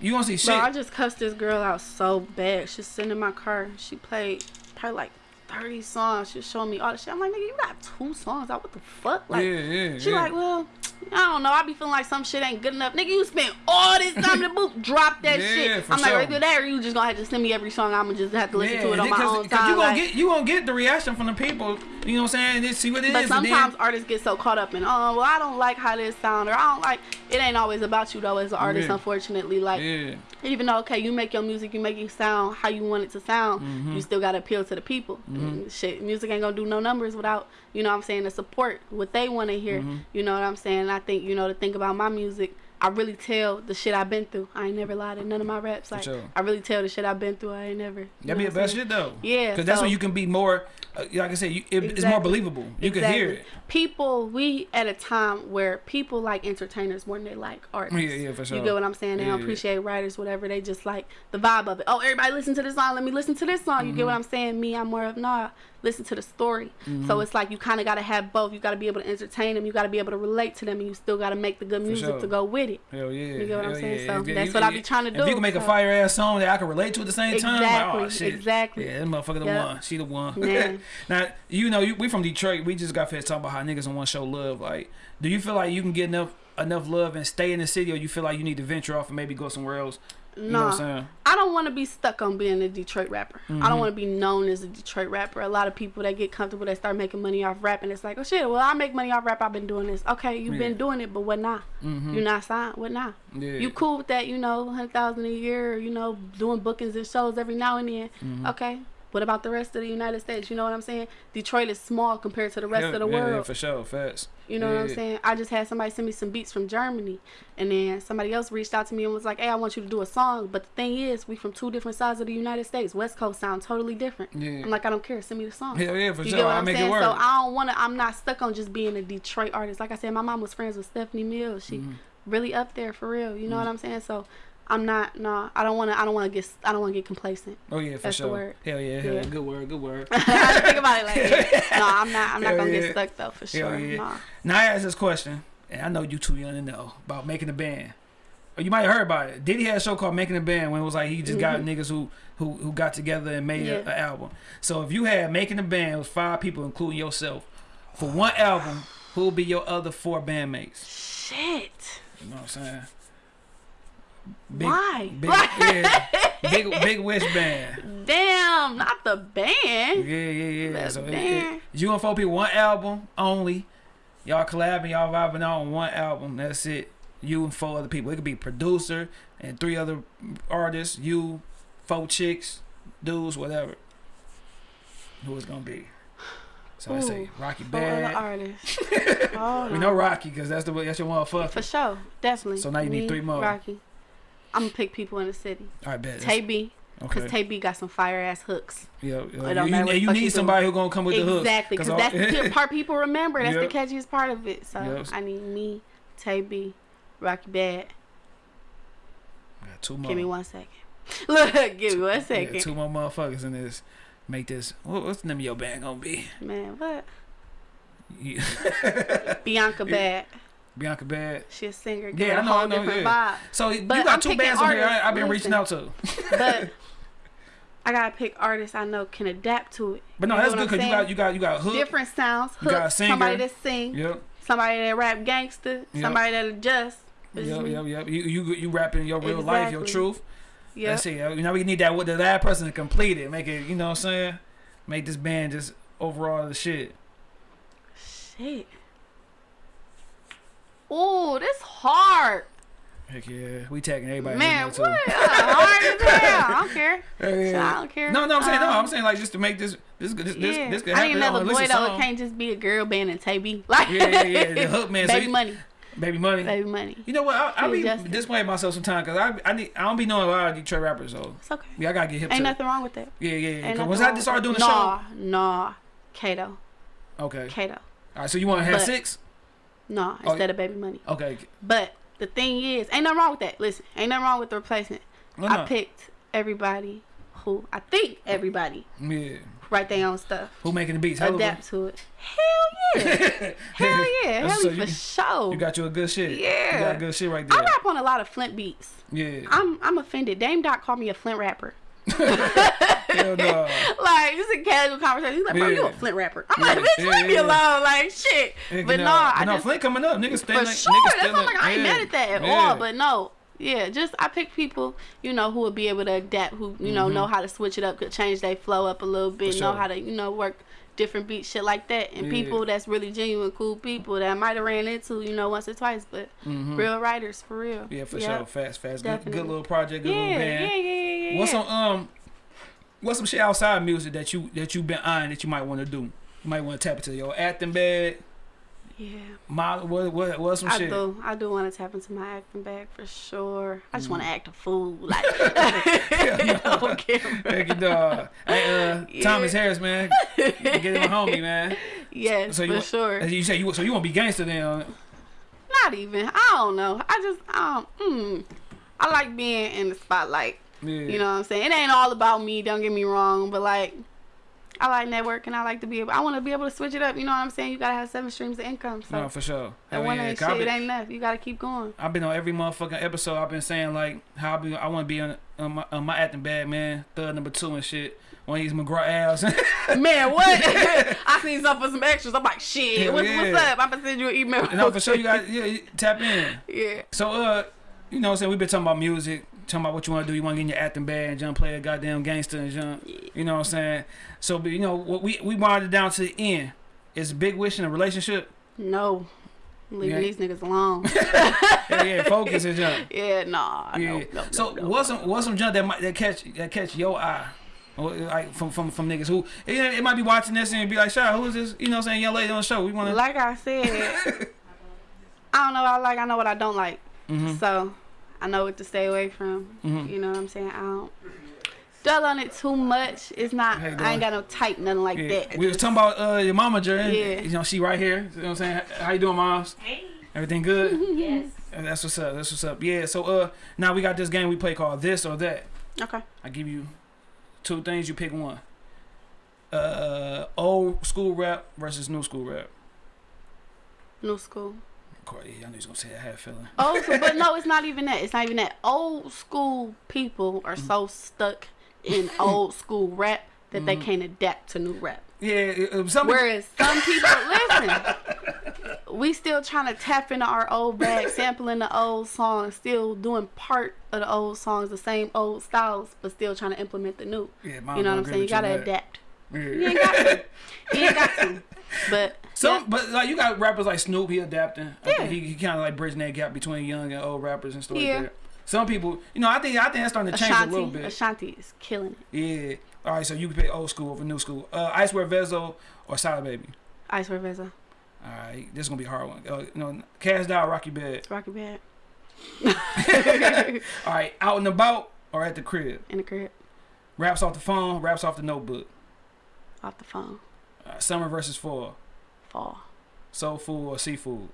You don't see shit. Bro, I just cussed this girl out so bad. She's sitting in my car. She played probably like 30 songs. She was showing me all the shit. I'm like, nigga, you got two songs out. What the fuck? Like, yeah, yeah. She yeah. like, well, I don't know. I be feeling like some shit ain't good enough. Nigga, you spent all this time in the booth. Drop that Yeah, shit. I'm like, sure. either that or you just gonna have to send me every song. I'm gonna just have to listen to it on my because- own because time. you gonna like- get you gonna get the reaction from the people. You know what I'm saying? Just see what it is. But and sometimes then, artists get so caught up in, oh, well, I don't like how this sound, or I don't like. It ain't always about you though, as an artist. Yeah. Unfortunately, like yeah, even though okay, you make your music, you make it sound how you want it to sound, Mm-hmm. you still gotta appeal to the people. And Shit, music ain't gonna do no numbers without you know what I'm saying the support what they want to hear. Mm-hmm. You know what I'm saying? I think you know to think about my music. I really tell the shit I've been through. I ain't never lied in none of my raps. Like sure. I really tell the shit I've been through. I ain't never. you that'd be the best shit though. Yeah, because that's so- when you can be more. Uh, like I said, you, it, it's more believable. You can hear it. People, we at a time where people like entertainers more than they like artists. Yeah, yeah, for sure. You get what I'm saying? They Yeah, don't yeah. appreciate writers, whatever. They just like the vibe of it. Oh, everybody listen to this song. Let me listen to this song. You Mm-hmm. get what I'm saying? Me, I'm more of nah. Listen to the story. So it's like you kind of got to have both. You got to be able to entertain them. You got to be able to relate to them, and you still got to make the good music sure. to go with it. Hell yeah. You get what I'm saying? yeah. So If- that's if- what I be trying to If do, If you can make a fire ass song that I can relate to at the same time, like, oh, Exactly, shit. exactly. Yeah, that motherfucker the Yep. one. She the one. Man. now, you know, you, we from Detroit. We just got finished talking about how niggas don't want to show love. Like, do you feel like you can get enough enough love and stay in the city, or you feel like you need to venture off and maybe go somewhere else? You know I'm Nah. saying? I don't want to be stuck on being a Detroit rapper. I Mm-hmm. don't want to be known as a Detroit rapper. A lot of people that get comfortable, they start making money off rap, and it's like, oh shit, well I make money off rap. I've been doing this. Okay, you've Yeah. been doing it, but what now? Mhm. You're not signed. What now? Yeah. You cool with that? You know, hundred thousand a year. You know, doing bookings and shows every now and then. Mm-hmm. Okay. What about the rest of the United States? You know what I'm saying? Detroit is small compared to the rest Yeah, of the yeah, world. Yeah, for sure. Facts. You know what I'm saying? I just had somebody send me some beats from Germany, and then somebody else reached out to me and was like, "Hey, I want you to do a song." But the thing is, we from two different sides of the United States. West Coast sound totally different. Yeah. I'm like, I don't care. Send me the song. Hell yeah, for you sure. get what I I'm make saying? it work. So I don't want to. I'm not stuck on just being a Detroit artist. Like I said, my mom was friends with Stephanie Mills. She Mm-hmm. really up there for real. You know what I'm saying? So I'm not. No, I don't want to. I don't want to get. I don't want to get complacent. oh yeah, for that's the sure. word. Hell yeah, hell yeah. Good word, good word. I think about it like, no, I'm not. I'm not gonna yeah. get stuck though for Hell sure. yeah. Nah. Now I ask this question, and I know you too young to know about making a band. Or you might have heard about it. Diddy had a show called Making a Band when it was like he just got niggas who, who who got together and made Mm-hmm. An album. So if you had Making a Band, with five people including yourself, for one album, who would be your other four bandmates? Shit. You know what I'm saying? Why? Big, yeah, big, big Wish Band. Damn, not the band. Yeah, yeah, yeah. The So it, band. it, you and four people, one album only. Y'all collabing, y'all vibing out on one album. That's it. You and four other people. It could be producer and three other artists. You, four chicks, dudes, whatever. Who it's gonna be? So I say Rocky Badd. artists. oh, We know Rocky because that's the that's your motherfucker. For sure, definitely. So now you need three more. Rocky. I'm gonna pick people in the city. All right, bet. Tay B, because Okay. Tay B got some fire ass hooks. Yeah, yeah. You, you, you need somebody who gonna come with the hooks. exactly, because that's the part people remember. That's Yep. the catchiest part of it. So Yep. I need me, Tay B, Rocky Badd. Got two more. Give me one second. Look, give me one second. Yeah, two more motherfuckers in this. Make this. What, what's the name of your band gonna be? Man, what? You- Bianca Bad. Bianca Bad. She a singer. Yeah, I it I a know, I know, yeah. vibe. So you got I'm two bands on here. I, I've been reaching out to. But I gotta pick artists I know can adapt to it. But no, You that's good because you got you got you got hook. different sounds. You got a singer. somebody that sing, Yep. somebody that rap gangster, Yep. somebody that adjust. Yep, yep, yep. You you you rapping your real life, your truth. Yep. That's it. You know we need that with the last person to complete it. Make it. You know what I'm saying? Make this band just overall the shit. Shit. Oh, this hard. Heck yeah, we tagging everybody. Man, what? Uh, hard as hell. I don't care. Hell yeah. I don't care. No, no, I'm saying no. Um, I'm saying like just to make this this this this, yeah. this could I happen. need another a boy though. It can't just be a girl band and Tay Like, Yeah, yeah, yeah. The hook man. Baby you- money. Baby money. Baby money. You know what? I, I be Justin. disappointing myself sometimes because I I need I don't be knowing a lot of Detroit rappers. So It's okay. yeah, I gotta get hip Ain't to. nothing wrong with that. Yeah, yeah, yeah. Ain't 'Cause Once I with started doing the nah, Nah, Kato. Okay. Kato. All right. So you want to have But- six? No, Oh, instead of baby money. Okay. But the thing is, ain't nothing wrong with that. Listen, ain't nothing wrong with the replacement. No, I no. picked everybody who I think everybody Yeah. write their own stuff. Who making the beats? Hell of a- Adapt to it. Hell yeah. Hell yeah. Hell So you- for sure. You got you a good shit. Yeah. You got good shit right there. I rap on a lot of Flint beats. Yeah. I'm I'm offended. Dame Doc called me a Flint rapper. Hell no. Like it's a casual conversation. He's like, bro, you a Flint rapper. I'm Yeah, like, bitch, yeah, leave me alone. Like shit. But no. no, I no, just Flint coming up. Niggas still for ain't- sure. niggas That's I'm like. I ain't yeah. mad at that at Yeah. all. But no, yeah, just I pick people you know who would be able to adapt, who you know know how to switch it up, could change their flow up a little bit, Mm-hmm. Know how to you know work different beats, shit like that, and Yeah. people that's really genuine, cool people that I might have ran into, you know, once or twice, but Mhm. real writers for real. Yeah, for Yep. sure. Fast, fast. Good, good little project. Good Yeah, little yeah, band. yeah, yeah, yeah. What's some um, what's some shit outside music that you that you been eyeing that you might want to do? You might want to tap into your acting bag. Yeah, My what what what's some I shit? do. I do want to tap into my acting bag for sure. I just want to Mm. act a fool, like on camera. Thank you, dog. Hey, uh, Yeah. Thomas Harris, man, get him a homie, man. Yes, So you for want- sure. You say you so you want to be gangster then? Not even. I don't know. I just um. Mm, I like being in the spotlight. Yeah. You know what I'm saying? It ain't all about me. Don't get me wrong, but like. I like networking. And I like to be able. I want to be able to switch it up. You know what I'm saying? You gotta have seven streams of income. So No, for sure. that one yeah, ain't shit. I've It ain't enough. You gotta keep going. I've been on every motherfucking episode. I've been saying like how I be. I want to be on, on, my, on my acting bad man. Third number two and shit. One of these McGraw ass. Man, what? I seen some for some extras. I'm like, shit. Hell What's, what's up? I'm gonna send you an email. no, for sure you got yeah tap in. Yeah. So uh, you know, what I'm saying we've been talking about music, talking about what you want to do. You want to get in your acting bag and jump play a goddamn gangster and jump. You know what I'm saying? So but you know what we we wanted it down to the end. Is Big Wish in a relationship? No. Leaving Yeah. these niggas alone. yeah, yeah, focus and jump. yeah, nah. Yeah. No, no, so no, what's some what's some junk that might that catch that catch your eye? Or, like from from from niggas who it, it might be watching this and be like, "Shah, who is this?" You know, what I'm saying young lady on the show. We want to. Like I said, I don't know what I like. I know what I don't like. Mhm. So I know what to stay away from. Mhm. You know what I'm saying? I don't dwell on it too much. It's not. How you I ain't got no type, nothing like Yeah. that. We was talking about uh, your mama, Jerry. Yeah. You know, she right here. You know what I'm saying? How you doing, moms? Hey. Everything good? Yes. That's what's up. That's what's up. Yeah. So uh, now we got this game we play called this or that. Okay. I give you two things. You pick one. Uh, old school rap versus new school rap. New school. Course, yeah, I knew he was gonna say that. I a feeling. Old school, but no, it's not even that. It's not even that. Old school people are Mm-hmm. so stuck in old school rap that they Mhm. can't adapt to new rap. Yeah, uh, some Whereas some people, listen, we still trying to tap into our old bag, sampling the old songs, still doing part of the old songs, the same old styles, but still trying to implement the new. Yeah, You know what I'm saying? You gotta that. adapt. Yeah. You ain't got to. You ain't got to. But Some, yeah, but like you got rappers like Snoop, he adapting. Yeah. he, he kind of like bridging that gap between young and old rappers and stuff Yeah. like that. Some people, you know, I think I think that's starting to change a little bit. Ashanti is killing it. Yeah. All right, so you can pick old school over new school. Uh, Icewear Vezzo or Sada Baby. Icewear Vezzo, All right, this is gonna be a hard one. Uh, you know, Kash Doll, Rocky Badd. Rocky Badd. All right, out and about or at the crib. in the crib, Raps off the phone, raps off the notebook. off the phone, Uh, summer versus fall. fall, Soul food or seafood.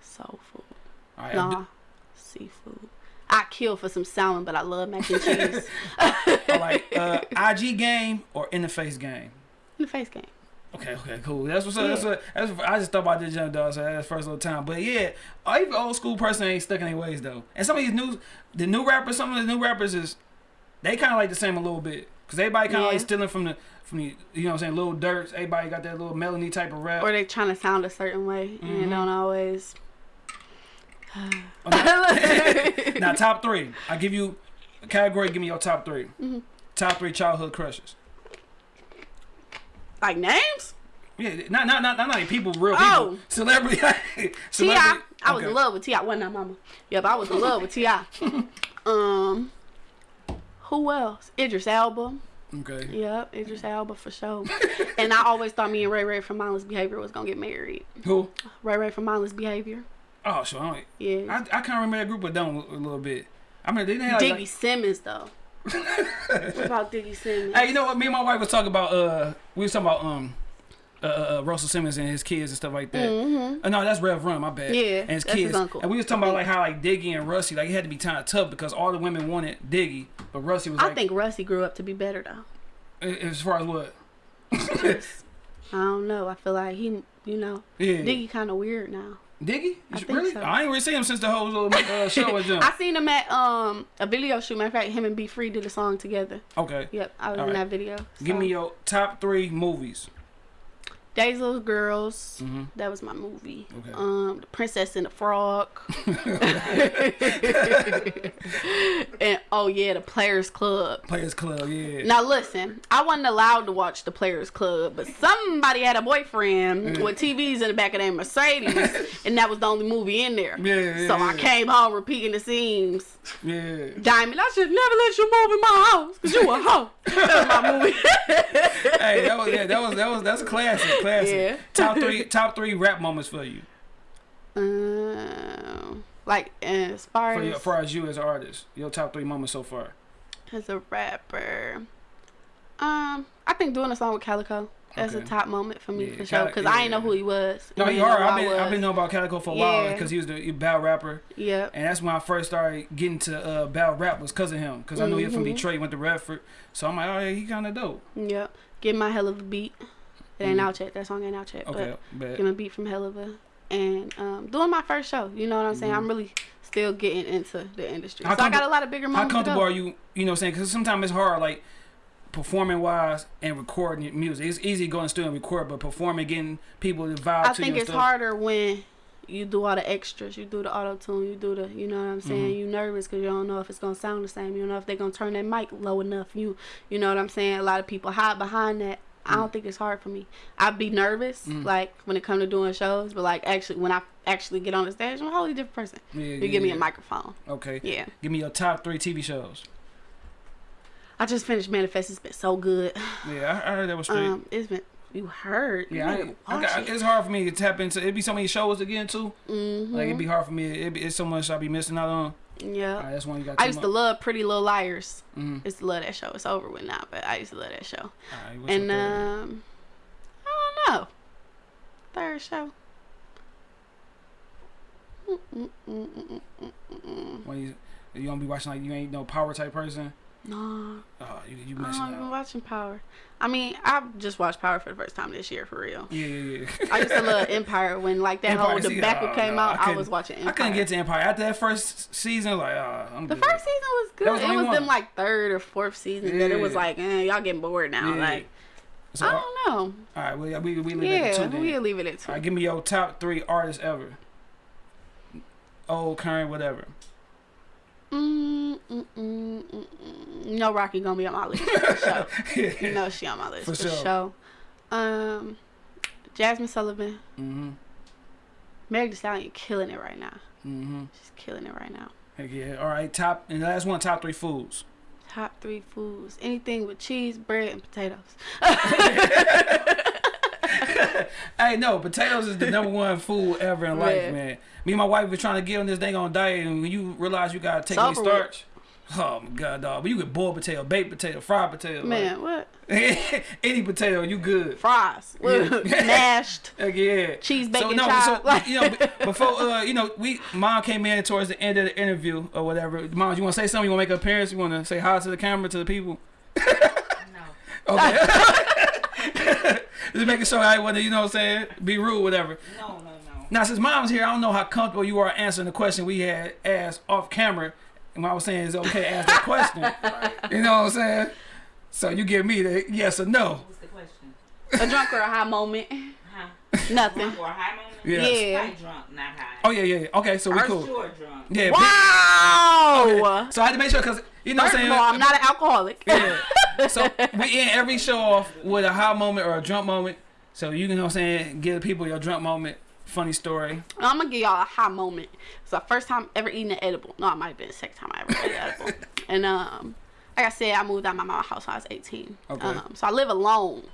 soul food. All right, Nah, seafood. I kill for some salmon, but I love mac and cheese. all right. Uh, IG game or in the face game. in the face game. Okay, okay, cool. That's what's up. That's what, that's what I just thought about this young dog. So that's first little time. But yeah, even old school person ain't stuck in their ways though. And some of these new, the new rappers, some of the new rappers is, they kind of like the same a little bit. Cause everybody kind of Yeah. like stealing from the, from the, you know what I'm saying, little dirts. Everybody got that little melody type of rap. Or they trying to sound a certain way and Mhm. it don't always. Oh, now, top three. I give you a category. Give me your top 3 Mhm. Top three childhood crushes. like names? Yeah, not not not not like people, real people, Oh. celebrity. Ti, celebrity. I was Okay. in love with Ti. Wasn't I, Mama? Yep, I was in love with Ti. Um, who else? Idris Elba. Okay. Yep, Idris Elba for sure. and I always thought me and Ray Ray from Mindless Behavior was gonna get married. Who? Ray Ray from Mindless Behavior. Oh, sure. I, don't- Yeah. I, I kind of remember that group but a, a little bit. I mean, they didn't have Diggy like, Simmons though. what about Diggy Simmons? Hey, you know what? Me and my wife was talking about. Uh, we was talking about um, uh, uh, uh, Russell Simmons and his kids and stuff like that. Mm-hmm. Uh, no, that's Rev Run. My bad. Yeah, and his that's kids. his uncle. And we was talking about like how like Diggy and Russy like it had to be kind of tough because all the women wanted Diggy, but Russy was I think Russy grew up to be better though. as far as what? I don't know. I feel like he, you know, Yeah. Diggy kind of weird now. Diggy? I really? so. I ain't really seen him since the whole little uh, show with them. I seen him at um a video shoot. Matter of fact, him and B Free did a song together. Okay. Yep, I was All in right. that video. Give me your top three movies. Days of Little Girls. Mhm. That was my movie. Okay. Um, The Princess and the Frog. and oh yeah, The Players Club. Players Club, yeah. Now listen, I wasn't allowed to watch The Players Club, but somebody had a boyfriend with TVs in the back of their Mercedes, and that was the only movie in there. Yeah, yeah, so I came home repeating the scenes. Yeah. Diamond, I should never let you move in my house because you a hoe. that was my movie. hey, that was yeah, that was that was that's classic, classic. Yeah. Top three, top three rap moments for you, um, like as far for as you, as far as you as an artist. Your top three moments so far. as a rapper, um, I think doing a song with Calicoe. That's a top moment for me Yeah, for sure. Because I yeah. ain't know who he was. No, you are. I've been I've been knowing about Calicoe for a while because he was the battle rapper, Yep. and that's when I first started getting to uh, battle rap was because of him. Because I knew he was from Mhm. Detroit, went to Redford, so I'm like, oh yeah, he kind of dope. Yep. Get my hell of a beat. It ain't Mhm. out yet. That song ain't out yet. Okay, But bet. give a beat from hell of a and um, doing my first show. You know what I'm saying? Mhm. I'm really still getting into the industry. How so I got a lot of bigger How moments to comfortable are you? You know, what I'm saying because sometimes it's hard, like performing wise and recording music. It's easy to go in studio and record, but performing, getting people to vibe I to think it's stuff. harder when you do all the extras. You do the auto tune. You do the, you know what I'm saying. Mhm. You nervous because you don't know if it's gonna sound the same. You don't know if they're gonna turn that mic low enough. You, you know what I'm saying. A lot of people hide behind that. I don't think it's hard for me. I'd be nervous, Mm. like when it comes to doing shows, but like actually when I actually get on the stage, I'm a wholly different person. Yeah, You yeah, give me yeah. a microphone. Okay. Yeah. Give me your top three TV shows. I just finished Manifest. It's been so good. Yeah, I, I heard that was straight. Um, it's been you heard. yeah, I, you I got, it's hard for me to tap into. It'd be so many shows again too. mm-hmm. Like it'd be hard for me. It'd be, it's so much I'd be missing out on. Yeah. Right, that's one you got. I used to love Pretty Little Liars. Mm. I used to love that show. It's over with now, but I used to love that show. Right, and um, I don't know. Third show. Mm-mm-mm-mm-mm-mm-mm. when you you gonna be watching like you ain't no power type person. No, Oh, you you I missing don't even out. watching Power. I mean, I just watched Power for the first time this year for real. Yeah, yeah, yeah. I used to love Empire when like that Empire, whole debacle oh, came no, out. I I, was watching Empire. I couldn't get to Empire after that first season. Like, ah, I'm The good. first season was good. Was it was one. them like third or fourth season that it was like, eh, y'all getting bored now. Yeah. Like So, I don't know. All right, we we we leave it at Yeah, two then. we'll leave it at two. All right, give me your top three artists ever. Old, current, whatever. Mm, mm, mm, mm, mm. Rocky gonna be on my list for sure. You know she on my list For for, sure. sure. Um, Jazmine Sullivan, Mm-hmm. Meg Thee Stallion killing it right now. Mm-hmm. She's killing it right now. Heck yeah. All right, top and last one, top three foods. Top three foods: anything with cheese, bread, and potatoes. Hey, no, potatoes is the number one food ever in life, Yeah. man. Me and my wife were trying to get on this thing on diet, and when you realize you gotta take It's away over with. starch, oh my god, dog. But you get boiled potato, baked potato, fried potato, like, Man, what? any potato, you good. Fries, Yeah. mashed, Heck yeah. cheese, So bacon, no, chive. so you know, before uh, you know, we mom came in towards the end of the interview or whatever. Mom, you want to say something? You want to make an appearance? You want to say hi to the camera to the people? No. Okay. Just making sure I want to, you know what I'm saying, be rude, whatever. No, no, no. Now, since mom's here, I don't know how comfortable you are answering the question we had asked off camera. And what I was saying it's okay to ask that question. you know what I'm saying? So you give me the yes or no. What's the question? a drunk or a high moment. Huh? Nothing. Drunk or high moment? Yes. Yeah. Probably drunk, not high. Oh yeah, yeah. yeah. Okay, so we For cool. sure drunk. Yeah. Wow. So I had to make sure because you know what I'm of saying. all, I'm not an alcoholic. Yeah. so we end every show off with a high moment or a drunk moment. So you can, know what I'm saying, give people your drunk moment, funny story. I'm gonna give y'all a high moment. It's the first time ever eating an edible. No, it might have been the second time I ever ate an edible. And um, like I said, I moved out of my mama's house when I was 18. Okay. Um, so I live alone.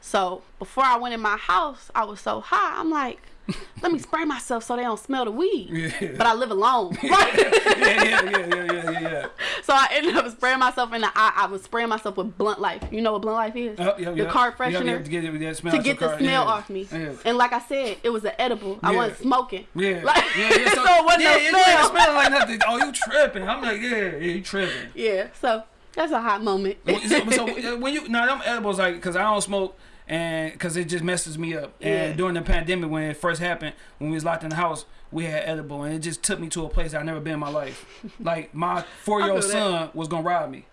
So before I went in my house, I was so high. I'm like, let me spray myself so they don't smell the weed. Yeah. But I live alone. yeah, yeah, yeah, yeah, yeah, yeah, yeah. so I ended up spraying myself in the eye. I was spraying myself with Blunt Life. You know what Blunt Life is? Oh, yeah, the yeah. car Yeah, yeah, freshener. to get, it- that smell to get the car. smell yeah. off me. Yeah. And like I said, it was an edible. I wasn't smoking. Yeah. Like, yeah, yeah, so it wasn't yeah, no it smell. didn't smell like nothing. Oh, you tripping. I'm like, yeah, yeah, you tripping. Yeah, so that's a hot moment. so, so uh, when you, no, them edibles, like, because I don't smoke and because it just messes me up. Yeah. And during the pandemic, when it first happened, when we was locked in the house, we had edible and it just took me to a place I've never been in my life. Like, my four year old son was going to rob me.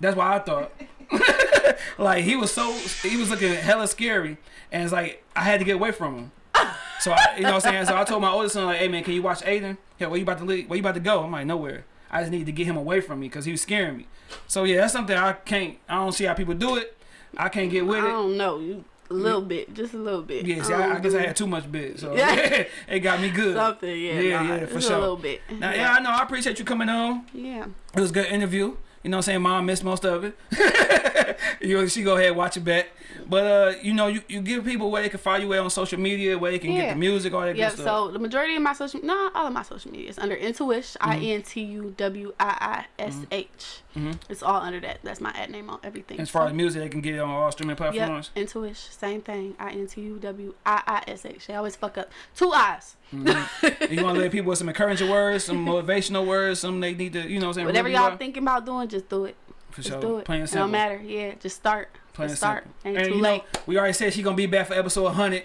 That's why I thought. like he was so he was looking hella scary, and it's like I had to get away from him. So I, you know what I'm saying. So I told my oldest son like, "Hey man, can you watch Aiden? Yeah, where you about to leave? Where you about to go?" I'm like, "Nowhere." I just need to get him away from me because he was scaring me. So yeah, that's something I can't. I don't see how people do it. I can't get with it. I don't know. You a little bit, just a little bit. Yeah, see, don't I, I guess I had too much bit, so Yeah. it got me good. something. Yeah, Yeah, nah, yeah, for sure. A little bit. Now, yeah, I know. I appreciate you coming on. yeah. It was a good interview. You know what I'm saying? Mom missed most of it. you know, she go ahead and watch it back. But uh, you know, you, you give people where they can find you at on social media, where they can get the music, all that Yep. good stuff. Yeah, so the majority of my social, no, all of my social media is under Intuish. Mm-hmm. I N T U W I I S H. Mhm. It's all under that. That's my ad name on everything. As far So- as music, they can get it on all streaming Yep, platforms. Intuish, same thing. I N T U W I I S H. They always fuck up. Two eyes. Mhm. you want to let people with some encouraging words, some motivational words, some they need to, you know what I'm saying? Whatever y'all thinking about doing, just do it. For Just sure. do it. Plain It and don't matter. Yeah, just start. Plain just start. simple. Ain't And too you know, we already said she gonna be back for episode 100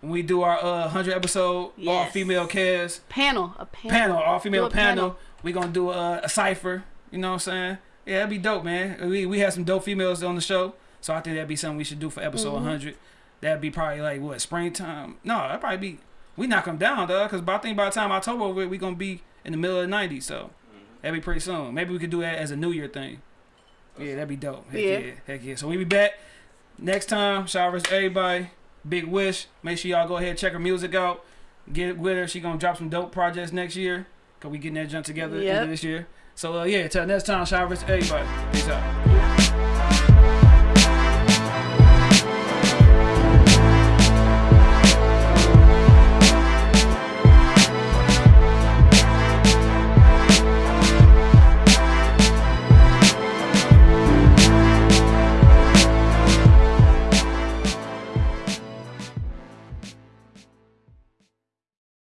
when we do our uh, 100 episode all female cast Panel. A panel. panel, all female panel. panel. We gonna do a, a cipher. You know what I'm saying? Yeah, that'd be dope, man. We we have some dope females on the show, so I think that'd be something we should do for episode Mhm. 100. That'd be probably like what springtime? No, that'd probably be. We knock them down, though, because I think by the time October over, we gonna be in the middle of the 90s. So that'd be pretty soon. Maybe we could do that as a New Year thing. Yeah, that'd be dope. Heck yeah. Yeah. heck yeah. So we be back next time. Showers everybody. Big wish. Make sure y'all go ahead and check her music out. Get with her. She gonna drop some dope projects next year. Cause we getting that jump together Yep. this year. So uh, yeah, till next time, showers everybody. Peace out.